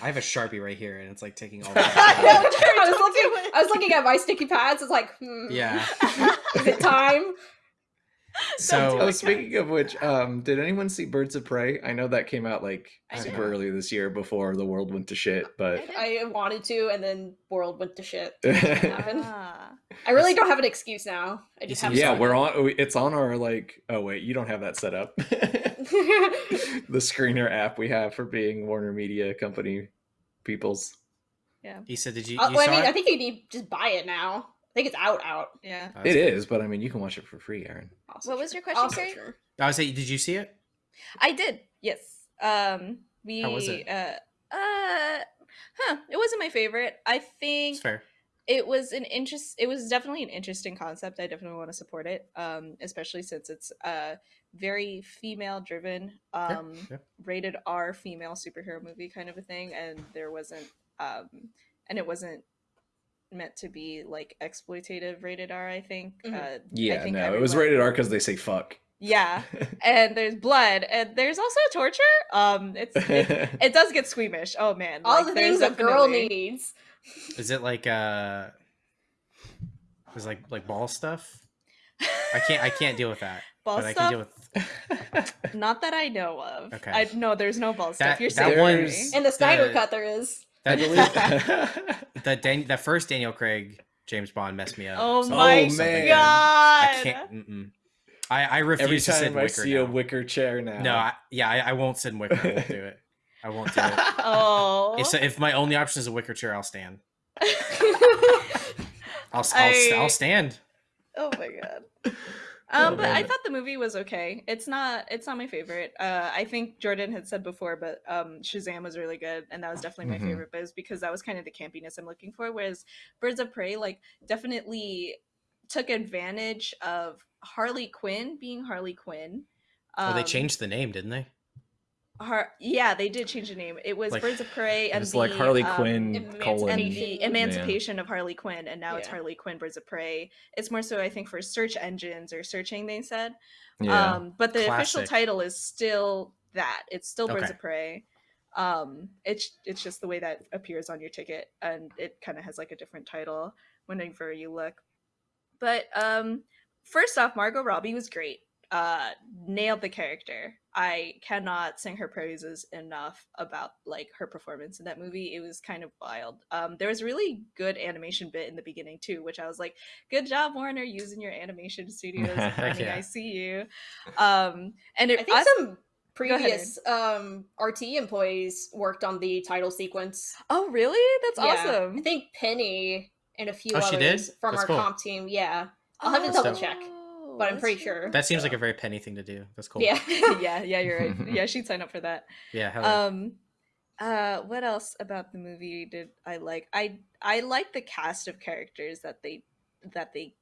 I have a sharpie right here, and it's like taking all. I, *laughs* the I was looking. I was looking at my sticky pads. It's like, hmm, yeah. is it time? *laughs* So oh, speaking of which, um, did anyone see Birds of Prey? I know that came out like I super did. early this year before the world went to shit, but I wanted to, and then world went to shit. *laughs* Ah. I really don't have an excuse now. I just have. yeah, we're on. It's on our like. Oh wait, you don't have that set up. *laughs* the screener app we have for being Warner Media Company peoples. Yeah. He said, "Did you?" Uh, you well, I mean, it? I think you need just buy it now. I think it's out. Out. Yeah. It that's- is, but I mean, you can watch it for free, Aaron. Also What was your question, Also Carrie? true. I was saying, did you see it? I did. Yes. Um. We. How was it? Uh. Uh. Huh. It wasn't my favorite. I think It's fair. it was an interest it was definitely an interesting concept i definitely want to support it um especially since it's uh very female driven um yeah. rated r female superhero movie kind of a thing and there wasn't um and it wasn't meant to be like exploitative rated r i think Mhm. uh I Yeah, think no, it was rated R because they say fuck. yeah *laughs* and there's blood and there's also torture um it's it, *laughs* it does get squeamish oh man All like, the there's things a girl needs. Is it like uh? Is like like ball stuff? I can't. I can't deal with that. *laughs* ball but I stuff can deal with. Not that I know of. Okay. I no, there's no ball That- stuff. You're saying one- There's- In the Snyder The- cut, there is. I That, believe. *laughs* that Dan, that first Daniel Craig James Bond messed me up. Oh So- my man. Oh, god! I can't. Mm-mm. I I refuse Every to sit time in I wicker see now. a wicker chair now. No, I, yeah, I, I won't sit in wicker. I won't do it. I won't do it. *laughs* Oh. If, if my only option is a wicker chair, I'll stand. *laughs* I'll I'll, I- I'll stand. oh my god. Um, but I thought the movie was okay. It's not. It's not my favorite. Uh, I think Jordan had said before, but um, Shazam was really good, and that was definitely my Mhm. favorite. But it was because that was kind of the campiness I'm looking for. Whereas Birds of Prey, like, definitely took advantage of Harley Quinn being Harley Quinn. oh, they Um, changed the name, didn't they? Har- yeah, they did change the name. It was Like- Birds of Prey and It's the, like Harley um, Quinn Emancipation. and the emancipation of Harley Quinn, and now it's Harley Quinn Birds of Prey. It's more so, I think, for search engines or searching. They said, Yeah. um, but the official title is still that. It's still Birds Okay. of Prey. Um, it's it's just the way that appears on your ticket, and it kind of has like a different title whenever you look. But um, first off, Margot Robbie was great. Uh, nailed the character. I cannot sing her praises enough about like her performance in that movie. It was kind of wild. Um, there was a really good animation bit in the beginning too, which I was like, "Good job, Warner, using your animation studios. Heck *laughs* honey, yeah. I see you." Um, and it, I think I- some ahead, previous um, RT employees worked on the title sequence. oh really? That's Yeah. awesome. I think Penny and a few Oh, she others did? from That's our cool. comp team. Yeah, I'll have to double check, Oh, but I'm pretty really sure. That seems like a very penny thing to do. That's cool. yeah. *laughs* yeah, yeah, you're right. *laughs* Yeah, she'd sign up for that. Yeah. hell yeah. Um uh what else about the movie did I like? I I like the cast of characters that they that they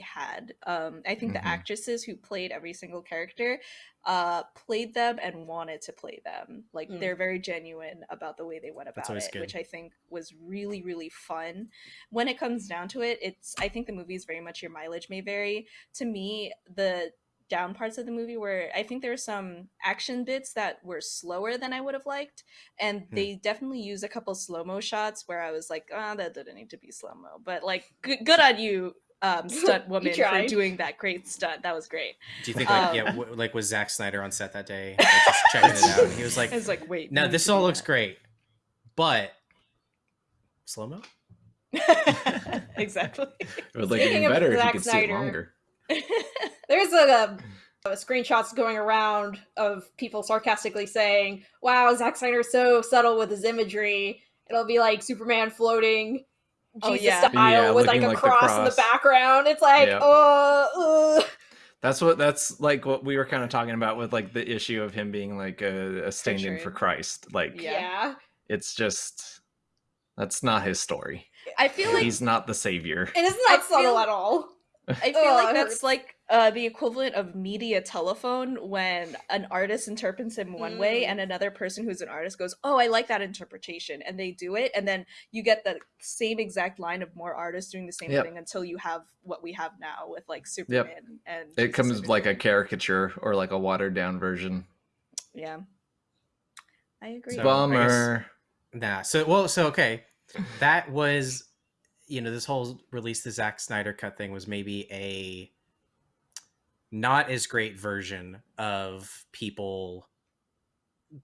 had. Um I think Mhm. the actresses who played every single character uh played them and wanted to play them. Like Mm. they're very genuine about the way they went about it, good. which I think was really really fun. When it comes down to it, it's I think the movie is very much your mileage may vary. To me, the down parts of the movie where I think there were some action bits that were slower than I would have liked, and Hmm. they definitely use a couple slow mo shots where I was like, "Ah, that didn't need to be slow mo," but like, good, good on you, um, *laughs* stunt woman, for doing that great stunt. That was great. Do you think like um, yeah, w- like was Zack Snyder on set that day, like, just *laughs* checking it out? And he was like, I was like, "Wait, "Now this all do looks great, but slow mo." *laughs* exactly. It would look Speaking even better if you Zack could see it longer. There's a, screenshots going around of people sarcastically saying, "Wow, Zack Snyder's so subtle with his imagery." It'll be like Superman floating, Oh, Jesus yeah. style, Yeah, with like a like the cross, in the background. It's like, Yep. oh, ugh. That's what that's like what we were kind of talking about with like the issue of him being like a, a stand in for Christ. Like Yeah. yeah. it's just that's not his story. I feel like He's not the savior. And it's I not subtle feel- at all. I feel Ugh, like that's like uh, the equivalent of media telephone when an artist interprets him one way Mm. and another person who's an artist goes, "Oh, I like that interpretation," and they do it, and then you get the same exact line of more artists doing the same Yep. thing until you have what we have now with like Superman and It comes Everything. like a caricature or like a watered down version. yeah. I agree. So- Bummer. Nah. So well, so okay, that was, you know, this whole release the Zack Snyder cut thing was maybe a not as great version of people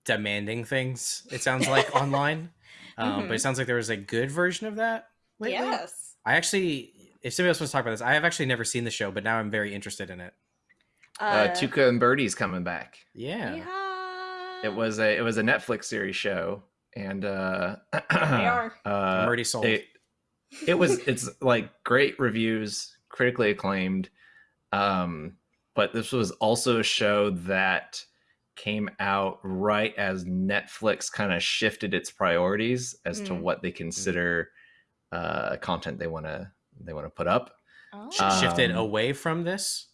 demanding things. It sounds like *laughs* online, um, but it sounds like there was a good version of that. Lately. Yes. I actually, if somebody else wants to talk about this, I have actually never seen the show, but now I'm very interested in it. Uh, Tuca and Birdie's coming back. Yeah. yeah. It was a it was a Netflix series show, and uh, *clears throat* They are. uh, I'm already sold. it, it was it's like great reviews critically acclaimed um but this was also a show that came out right as netflix kind of shifted its priorities as to Mm. what they consider uh content they want to they want to put up Oh. Sh- shifted Um, away from this.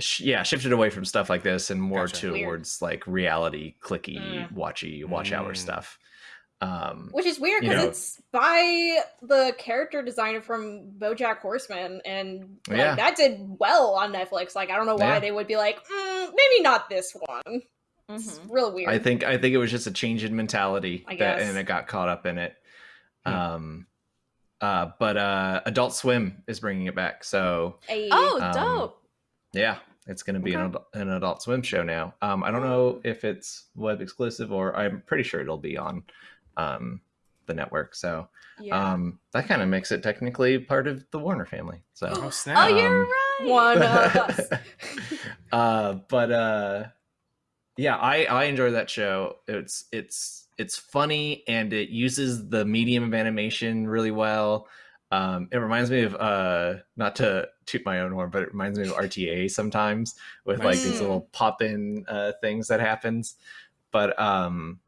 Sh- yeah shifted away from stuff like this and more Gotcha. Weird. towards like reality clicky Mm. watchy watch hour Mm. stuff um Which is weird because it's by the character designer from BoJack Horseman, and like, Yeah. that did well on Netflix. Like, I don't know why Yeah. they would be like, mm, maybe not this one. It's Mhm. real weird. I think I think it was just a change in mentality I that, guess. and it got caught up in it. Hmm. Um, uh, but uh, Adult Swim is bringing it back, so A- Oh, Um, dope. yeah, it's going to be an, adult, an Adult Swim show now. Um, I don't know if it's web exclusive or I'm pretty sure it'll be on um, the network. So Yeah. um, that kind of makes it technically part of the Warner family. So Oh oh, you're um, right. one of *laughs* us. *laughs* uh but uh yeah i i enjoy that show it's it's it's funny and it uses the medium of animation really well um it reminds me of uh not to toot my own horn but it reminds me of rta sometimes with like these Mm. little pop-in uh things that happens but um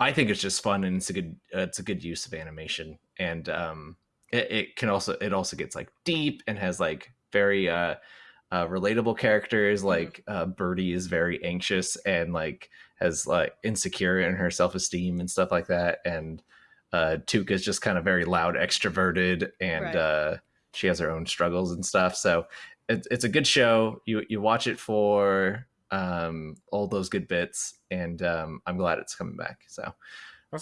i think it's just fun and it's a good uh, it's a good use of animation and um it, it can also it also gets like deep and has like very uh uh, relatable characters like uh, Birdie is very anxious and like has like insecure in her self esteem and stuff like that, and uh, Tuca is just kind of very loud, extroverted, and Right. uh, she has her own struggles and stuff. So it's it's a good show. You you watch it for um, all those good bits, and um, I'm glad it's coming back. So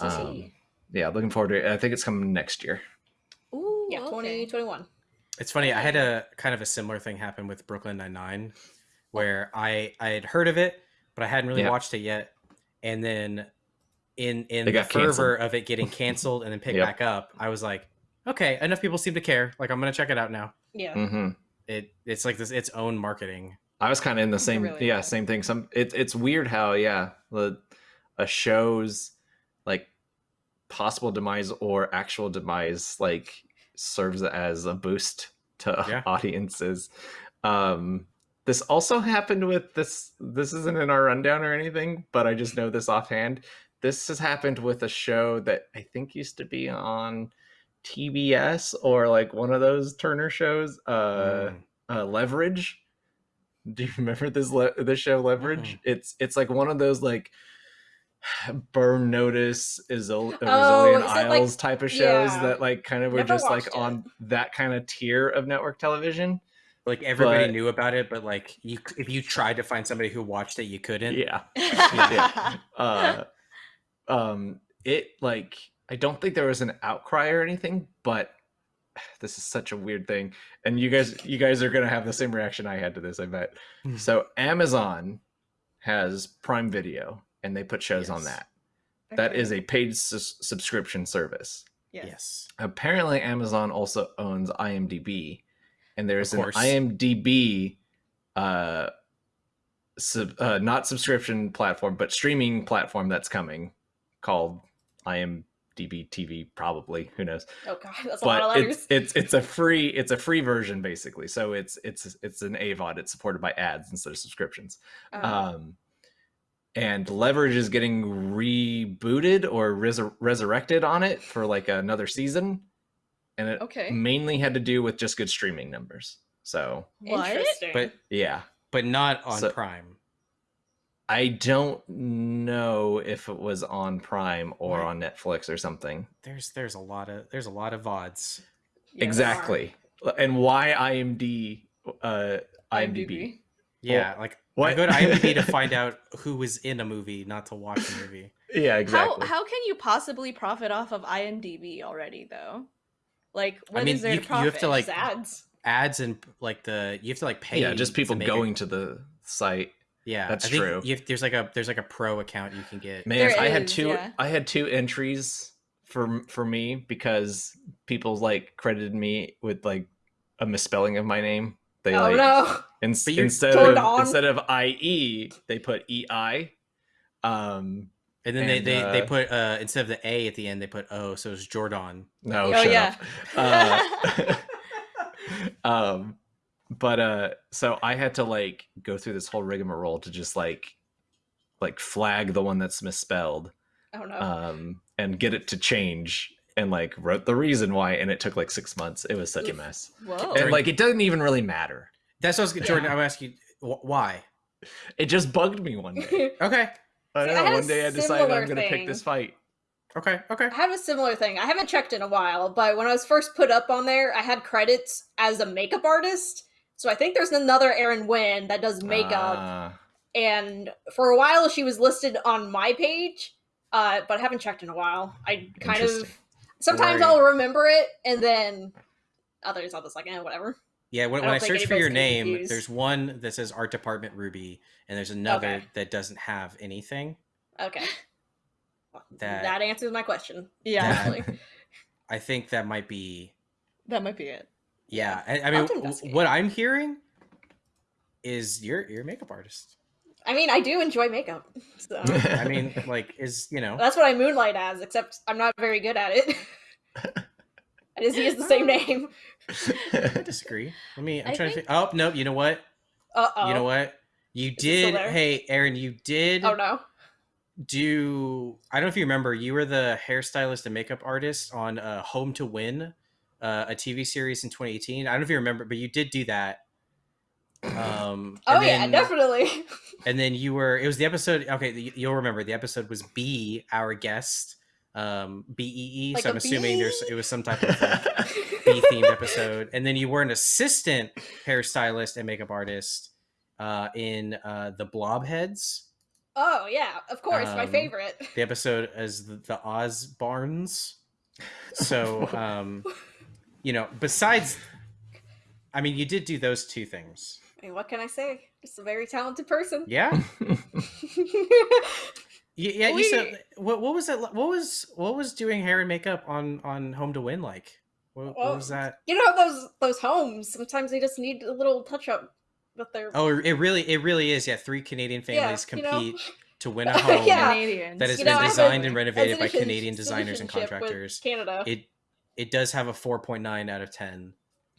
um, yeah, looking forward to it. I think it's coming next year. Ooh, yeah, okay. 2021. It's funny. I had a kind of a similar thing happen with Brooklyn Nine Nine, where I I had heard of it, but I hadn't really Yeah. watched it yet. And then in in It the got canceled. fervor of it getting canceled and then picked Yep. back up, I was like, okay, enough people seem to care. Like I'm gonna check it out now. Yeah. Mm-hmm. It it's like this its own marketing. I was kind of in the same really yeah is. same thing. Some it's it's weird how yeah the a show's like possible demise or actual demise like serves as a boost to *laughs* Yeah. audiences. Um, this also happened with this. This isn't in our rundown or anything, but I just know this offhand. This has happened with a show that I think used to be on TBS or like one of those Turner shows. Uh, Mm. uh leverage do you *laughs* remember this le- this show leverage Mm-mm. it's it's like one of those like *sighs* burn notice is Oh, Resilient is like- isles type of shows yeah. that like kind of were Never just like it. on that kind of tier of network television Like everybody But- knew about it, but like you, if you tried to find somebody who watched it, you couldn't. yeah *laughs* Yeah. uh um it like i don't think there was an outcry or anything but *sighs* this is such a weird thing and you guys you guys are gonna have the same reaction i had to this i bet Hmm. so amazon has prime video and they put shows on Yes. that that is a paid sus- subscription service yes. Yes. apparently amazon also owns imdb and there's an imdb uh sub, uh, not subscription platform, but streaming platform that's coming called IMDb TV. Probably, who knows? Oh god, that's a lot of But letters. it's it's it's a free it's a free version basically. So it's it's it's an AVOD. It's supported by ads instead of subscriptions. Uh, Um, and Leverage is getting rebooted or resur- resurrected on it for like another season, and it Okay. mainly had to do with just good streaming numbers. So What? Interesting. But yeah, but not on So- Prime. I don't know if it was on Prime or Right. on Netflix or something. There's there's a lot of there's a lot of VODs. Yeah, exactly, and why IMD uh, IMDb? Yeah, like I go to IMDb *laughs* to find out who was in a movie, not to watch a movie. Yeah, exactly. How how can you possibly profit off of IMDb already though? Like, what is mean, there you- to you have to, like- ads. Ads and like the you have to like pay. yeah, just to people it- going to the site. Yeah, That's I think true. You have, there's like a there's like a pro account you can get. Man, There I had two. yeah. I had two entries for for me because people like credited me with like a misspelling of my name. They Oh like no. ins- instead Jordan. of instead of IE, they put EI. Um, And then And, they, they, they uh, put uh instead of the A at the end, they put O, so it's Jordan. no, Oh, shut yeah. up. Uh, *laughs* *laughs* um, but uh, so I had to like go through this whole rigmarole to just like like flag the one that's misspelled. Oh no. um, and get it to change and like wrote the reason why and it took like six months it was such a mess Whoa. and like it doesn't even really matter That's what I was Yeah. Jordan. I'm asking you why. it just bugged me one day *laughs* Okay, i See, I know had a one day i decided i'm gonna pick this fight okay, okay. I have a similar thing. I haven't checked in a while, but when I was first put up on there, I had credits as a makeup artist. So I think there's another Erin Wynn that does makeup, Ah, and for a while she was listed on my page, uh, but I haven't checked in a while. I kind of sometimes Right. I'll remember it, and then others I'll just like, eh, whatever. Yeah, when, I when I search for your anybody's gonna be name, confused. there's one that says Art Department Ruby, and there's another Okay. that doesn't have anything. Okay, That- that answers my question. yeah, that- *laughs* I think that might be. that might be it. Yeah, I, I mean, have to w- investigate. what I'm hearing is you're you're a makeup artist. I mean, I do enjoy makeup, *laughs* so *laughs* I mean, like, is you know, that's what I moonlight as. Except I'm not very good at it. *laughs* I just use the same name. I disagree. Let me. I'm I trying think- to. Think, oh no! You know what? Uh oh. You know what? You still did. Hey, Aaron, you did Oh no. do. I don't know if you remember. You were the hairstylist and makeup artist on uh, Home to Win, uh, a TV series in 2018. I don't know if you remember, but you did do that. Um, *clears throat* Oh yeah, then- definitely. *laughs* And then you were. It was the episode. Okay, you- you'll remember. The episode was B, our guest. Um, B E E. Like So I'm a assuming there's it was some type of like, *laughs* bee themed episode. And then you were an assistant hairstylist and makeup artist uh, in uh, the Blobheads. Oh yeah, of course, my Um, favorite. The episode is the, the Oz Barnes. So, *laughs* um, you know, besides, I mean, you did do those two things. I mean, what can I say? Just a very talented person. Yeah. *laughs* *laughs* Y- Yeah, you said what? What was it? What was what was doing hair and makeup on on Home to Win like? What, what was that? you know those those homes. Sometimes they just need a little touch up with their. Oh, it really it really is. Yeah, three Canadian families you know? compete to win a *laughs* home Yeah. That has You been know, I have a- designed and renovated by Canadian designers and contractors. Canada. It it does have a four point nine out of ten.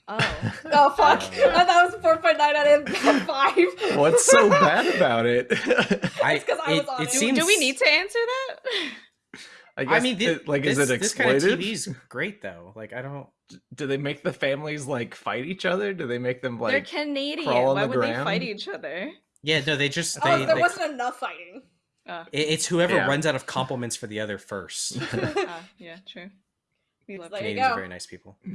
Oh. *laughs* oh fuck! Uh, I thought it was four point nine out of *laughs* five. what's so bad about it *laughs* I 'cause I it, was on it it. Do, seems. do we need to answer that? I, I mean, thi- it- like this, is it this kind of exploitive TV is great though. Like I don't. do they make the families like fight each other do they make them like? They're like Canadian. crawl on Why the would they fight each other? Yeah, no, they just Oh, they. there they- wasn't enough fighting. Oh, it- it's whoever Yeah. runs out of compliments for the other first. ah, yeah, true. We love There you Canadians are very nice people. *laughs*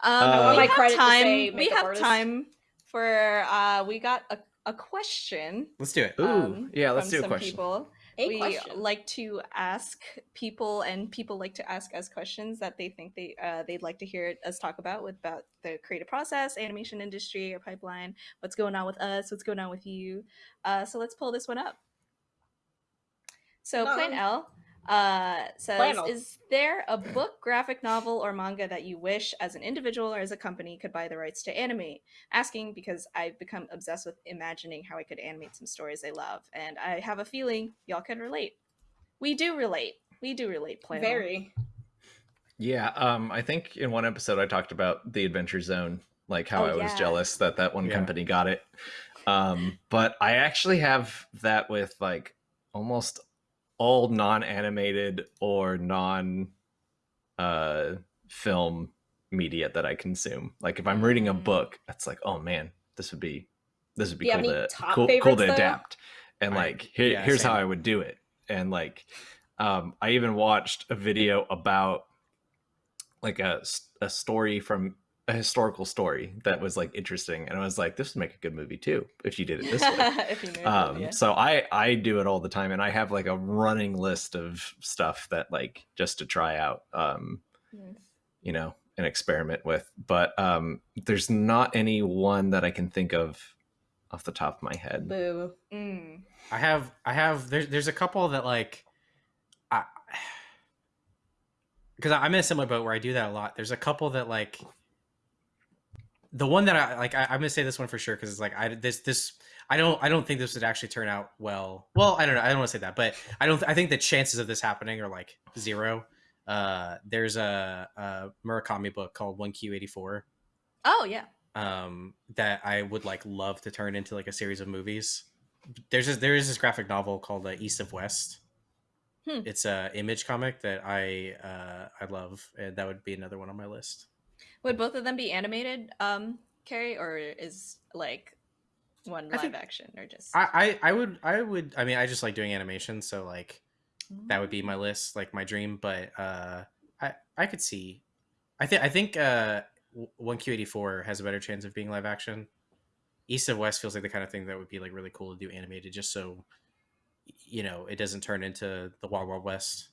Um, Uh, we my have time. say We have artist. time for. Uh, we got a, a question. Let's do it. Ooh, um, yeah let's do a some question People. A we question. like to ask people, and people like to ask us questions that they think they uh, they'd like to hear us talk about with about the creative process, animation industry, or pipeline. What's going on with us? What's going on with you? Uh, so let's pull this one up. So Plain Um, L Uh, says, Flannel. is there a book, graphic novel, or manga that you wish, as an individual or as a company, could buy the rights to animate? Asking because I've become obsessed with imagining how I could animate some stories I love, and I have a feeling y'all can relate. We do relate. We do relate. Flannel. Very. Yeah, um, I think in one episode I talked about the Adventure Zone, like how Oh, I was yeah. jealous that that one Yeah. company got it. Um, but I actually have that with like almost all non-animated or non uh film media that I consume. Like if I'm reading a Mm. book, it's like, oh man, this would be this would be Do you have cool to cool, cool to though? adapt. And I- like here, yeah, here's how. I would do it. And like um I even watched a video about like a, a story from a historical story that was like interesting and I was like this would make a good movie too if you did it this way. *laughs* if you knew it, um yeah. so i i do it all the time and i have like a running list of stuff that like just to try out um Nice. you know and experiment with but um there's not any one that i can think of off the top of my head Boo. Mm. I have I have there's there's a couple that like I *sighs* because I'm in a similar boat where I do that a lot. There's a couple that like the one that I like I, I'm gonna say this one for sure because it's like I this this I don't I don't think this would actually turn out well. Well, I don't know. I don't want to say that, but I don't I think the chances of this happening are like zero. Uh there's a, a Murakami book called 1Q84 Oh yeah. um that I would like love to turn into like a series of movies. There's this, there is this graphic novel called uh, East of West. Hmm. It's a image comic that I uh I love, and that would be another one on my list. Would both of them be animated, um, Carrie, or is like one live think- action or just? I, I I would I would I mean I just like doing animation, so like that would be Mm. my list, like my dream. But uh, I I could see, I think I think uh, one Q eighty four has a better chance of being live action. East of West feels like the kind of thing that would be like really cool to do animated, just so you know it doesn't turn into the Wild Wild West.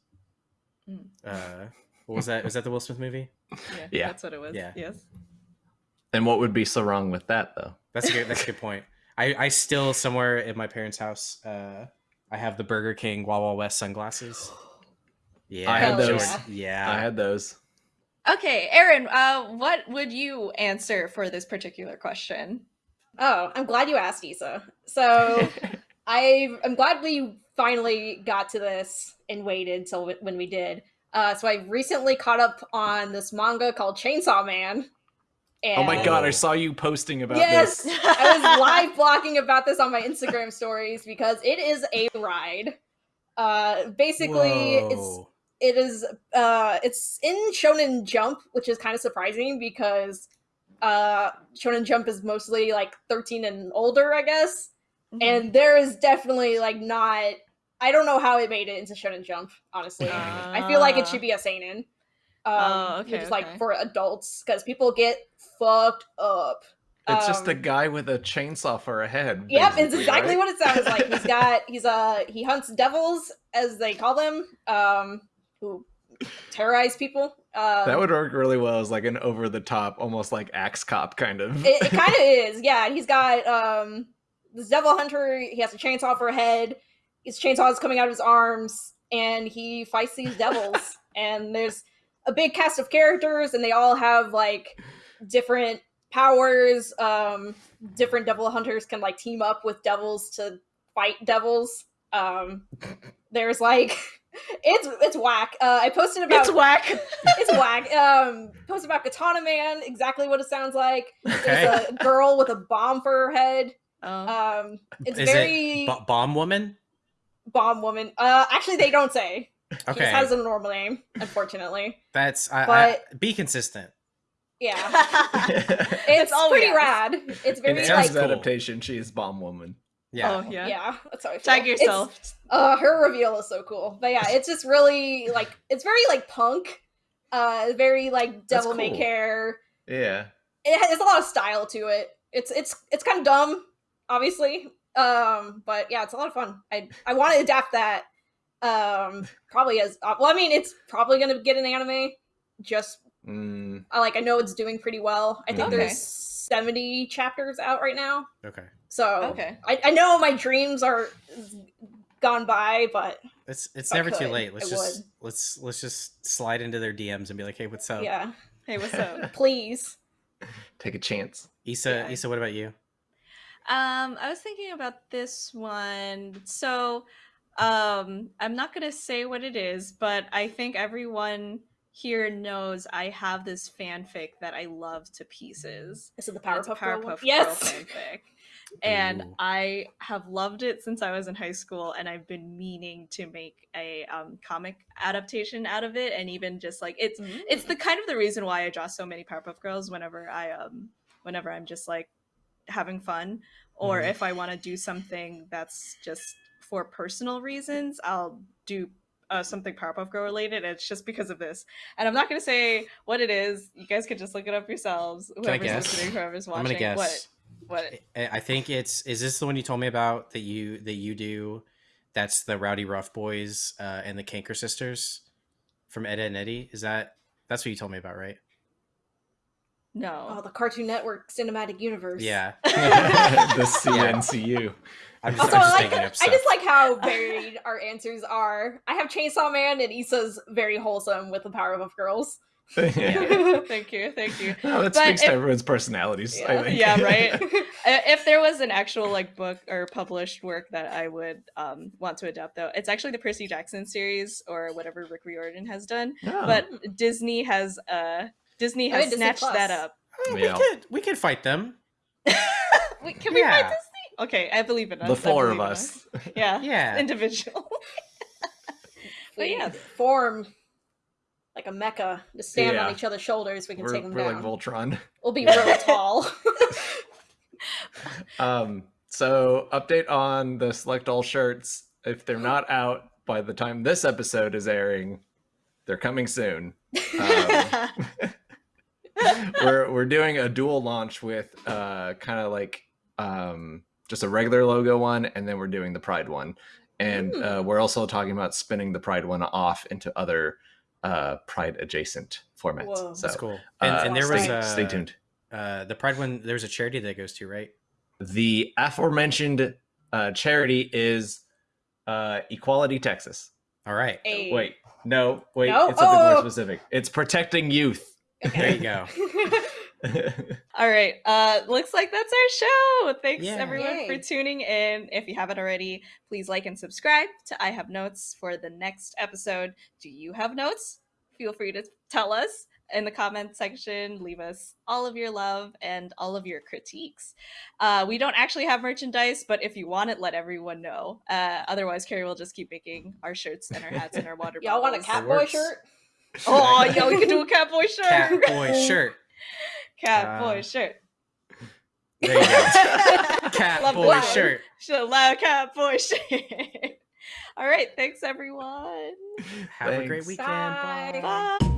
Mm. Uh, what was that? Was that the Will Smith movie? Yeah, Yeah. that's what it was. Yeah. Yes. and what would be so wrong with that though That's a good. That's a good *laughs* point. I I still somewhere in my parents' house. Uh, I have the Burger King Wild Wild West sunglasses. Yeah, I had those. Yeah, i had those Okay, Aaron, uh, what would you answer for this particular question? Oh, I'm glad you asked, Issa. So *laughs* I I'm glad we finally got to this and waited till when we did. Uh, so I recently caught up on this manga called Chainsaw Man. And oh my god i saw you posting about Yes, this Yes, I was *laughs* live blogging about this on my Instagram stories because it is a ride. Uh, basically, it's it is uh it's in shonen jump which is kind of surprising because uh shonen jump is mostly like 13 and older i guess Mm-hmm. and there is definitely like not i don't know how it made it into shonen jump honestly i feel like it should be a seinen um Oh, okay, which is like okay. for adults because people get fucked up it's just a Um, guy with a chainsaw for a head Yep, it's exactly right? what it sounds like. He's *laughs* got he's uh he hunts devils as they call them, um, who terrorize people. Um, that would work really well as like an over the top almost like axe cop kind of it, it kind of *laughs* is, yeah. And he's got um this devil hunter. He has a chainsaw for a head. His chainsaw is coming out of his arms, and he fights these devils. *laughs* and there's a big cast of characters, and they all have like different powers. Um, different devil hunters can like team up with devils to fight devils. Um, there's like *laughs* it's it's whack. Uh, I posted about it's whack. *laughs* it's whack. Um, posted about Katana Man, exactly what it sounds like. Okay. There's a girl with a bomb for her head. Oh. Um, it's Is very it B- Bomb Woman? Bomb woman. Uh, actually, they don't say. She Okay, just has a normal name, unfortunately. that's I, I, but- be consistent. Yeah, *laughs* it's all pretty ask. rad. It's very sounds like terms of adaptation she is bomb woman Yeah. Oh yeah. yeah. That's how I feel. Tag It's- yourself. uh, her reveal is so cool. But yeah, it's just really like it's very like punk. Uh, very like That's devil may care. yeah it has a lot of style to it. It's it's it's kind of dumb, obviously. Um, but yeah, it's a lot of fun. I I want to adapt that. Um, probably as uh, well. I mean, it's probably gonna get an anime. Just Mm, I like I know it's doing pretty well. I think Okay. there's seventy chapters out right now. Okay. So Okay. I, I know my dreams are gone by, but It's it's I never too late. Let's I just let's let's just slide into their DMs and be like, hey, what's up? Yeah, Hey, what's up? *laughs* please. *laughs* Take a chance. Issa, Yeah. Issa, what about you? Um, I was thinking about this one. So, um, I'm not gonna say what it is, but I think everyone here knows I have this fanfic that I love to pieces. Is it the and it's Powerpuff Girl? one? Powerpuff Girl Yes. fanfic. *laughs* And Ooh. I have loved it since I was in high school, and I've been meaning to make a um, comic adaptation out of it, and even just like it's it's Mm. the kind of the reason why I draw so many Powerpuff Girls whenever I um whenever I'm just like having fun or Mhm. if I want to do something that's just for personal reasons, I'll do uh, something Powerpuff Girl related. It's just because of this, and I'm not gonna say what it is. You guys can just look it up yourselves. I Whoever's guess? listening, whoever's watching. I'm gonna guess. What? What? I I think it's is this the one you told me about that you that you do? That's the Rowdyruff Boys uh, and the Kanker Sisters from Ed, Ed and Eddie. Is that that's what you told me about, right? Oh, No. the Cartoon Network cinematic universe. Yeah. *laughs* the CNCU. *laughs* I'm just, Also, I'm I just like making I just like how *laughs* varied our answers are. I have Chainsaw Man, and Issa's very wholesome with the Powerpuff Girls. yeah. thank you, thank you. No, that But speaks to everyone's personalities. I Yeah. think. Yeah, right. If there was an actual like book or published work that I would um, want to adapt, though, it's actually the Percy Jackson series or whatever Rick Riordan has done. Oh. But Disney has uh Disney has Disney snatched Plus. that up. Oh, Yeah. we could we could fight them. *laughs* Wait, can we find Yeah. Disney? Okay, I believe in us. the four of believe in us. Yeah, *laughs* Yeah. *laughs* individual. But we yeah. form like a mecha to stand Yeah. on each other's shoulders. We can We're, take them we're down. like Voltron. we'll be real tall. Um, so update on the select all shirts. If they're not out by the time this episode is airing, they're coming soon. Um, *laughs* we're we're doing a dual launch with uh kind of like um just a regular logo one and then we're doing the pride one and uh, we're also talking about spinning the pride one off into other uh pride adjacent formats Whoa. so That's cool. And, uh, and there was stay, a, stay tuned Uh, the Pride one. There's a charity that goes to, right? the aforementioned uh charity is uh equality texas All right. Hey. wait no wait No? it's something Oh! more specific it's protecting youth There you go. *laughs* All right. Uh looks like that's our show. Thanks Yeah. everyone for tuning in. If you haven't already, please like and subscribe to I Have Notes for the next episode. Do you have notes? Feel free to tell us in the comment section. Leave us all of your love and all of your critiques. Uh, we don't actually have merchandise, but if you want it, let everyone know. Uh, otherwise, Carrie will just keep making our shirts and our hats and our water bottles. Y'all want a bottles. Catboy shirt? Oh, yeah, we could do a Catboy shirt. Catboy *laughs* shirt. Catboy Uh, shirt. There you go. *laughs* Love Catboy shirt. Should allow cat boy *laughs* shit. All right, thanks everyone. Have a great weekend. Bye. Bye. Bye.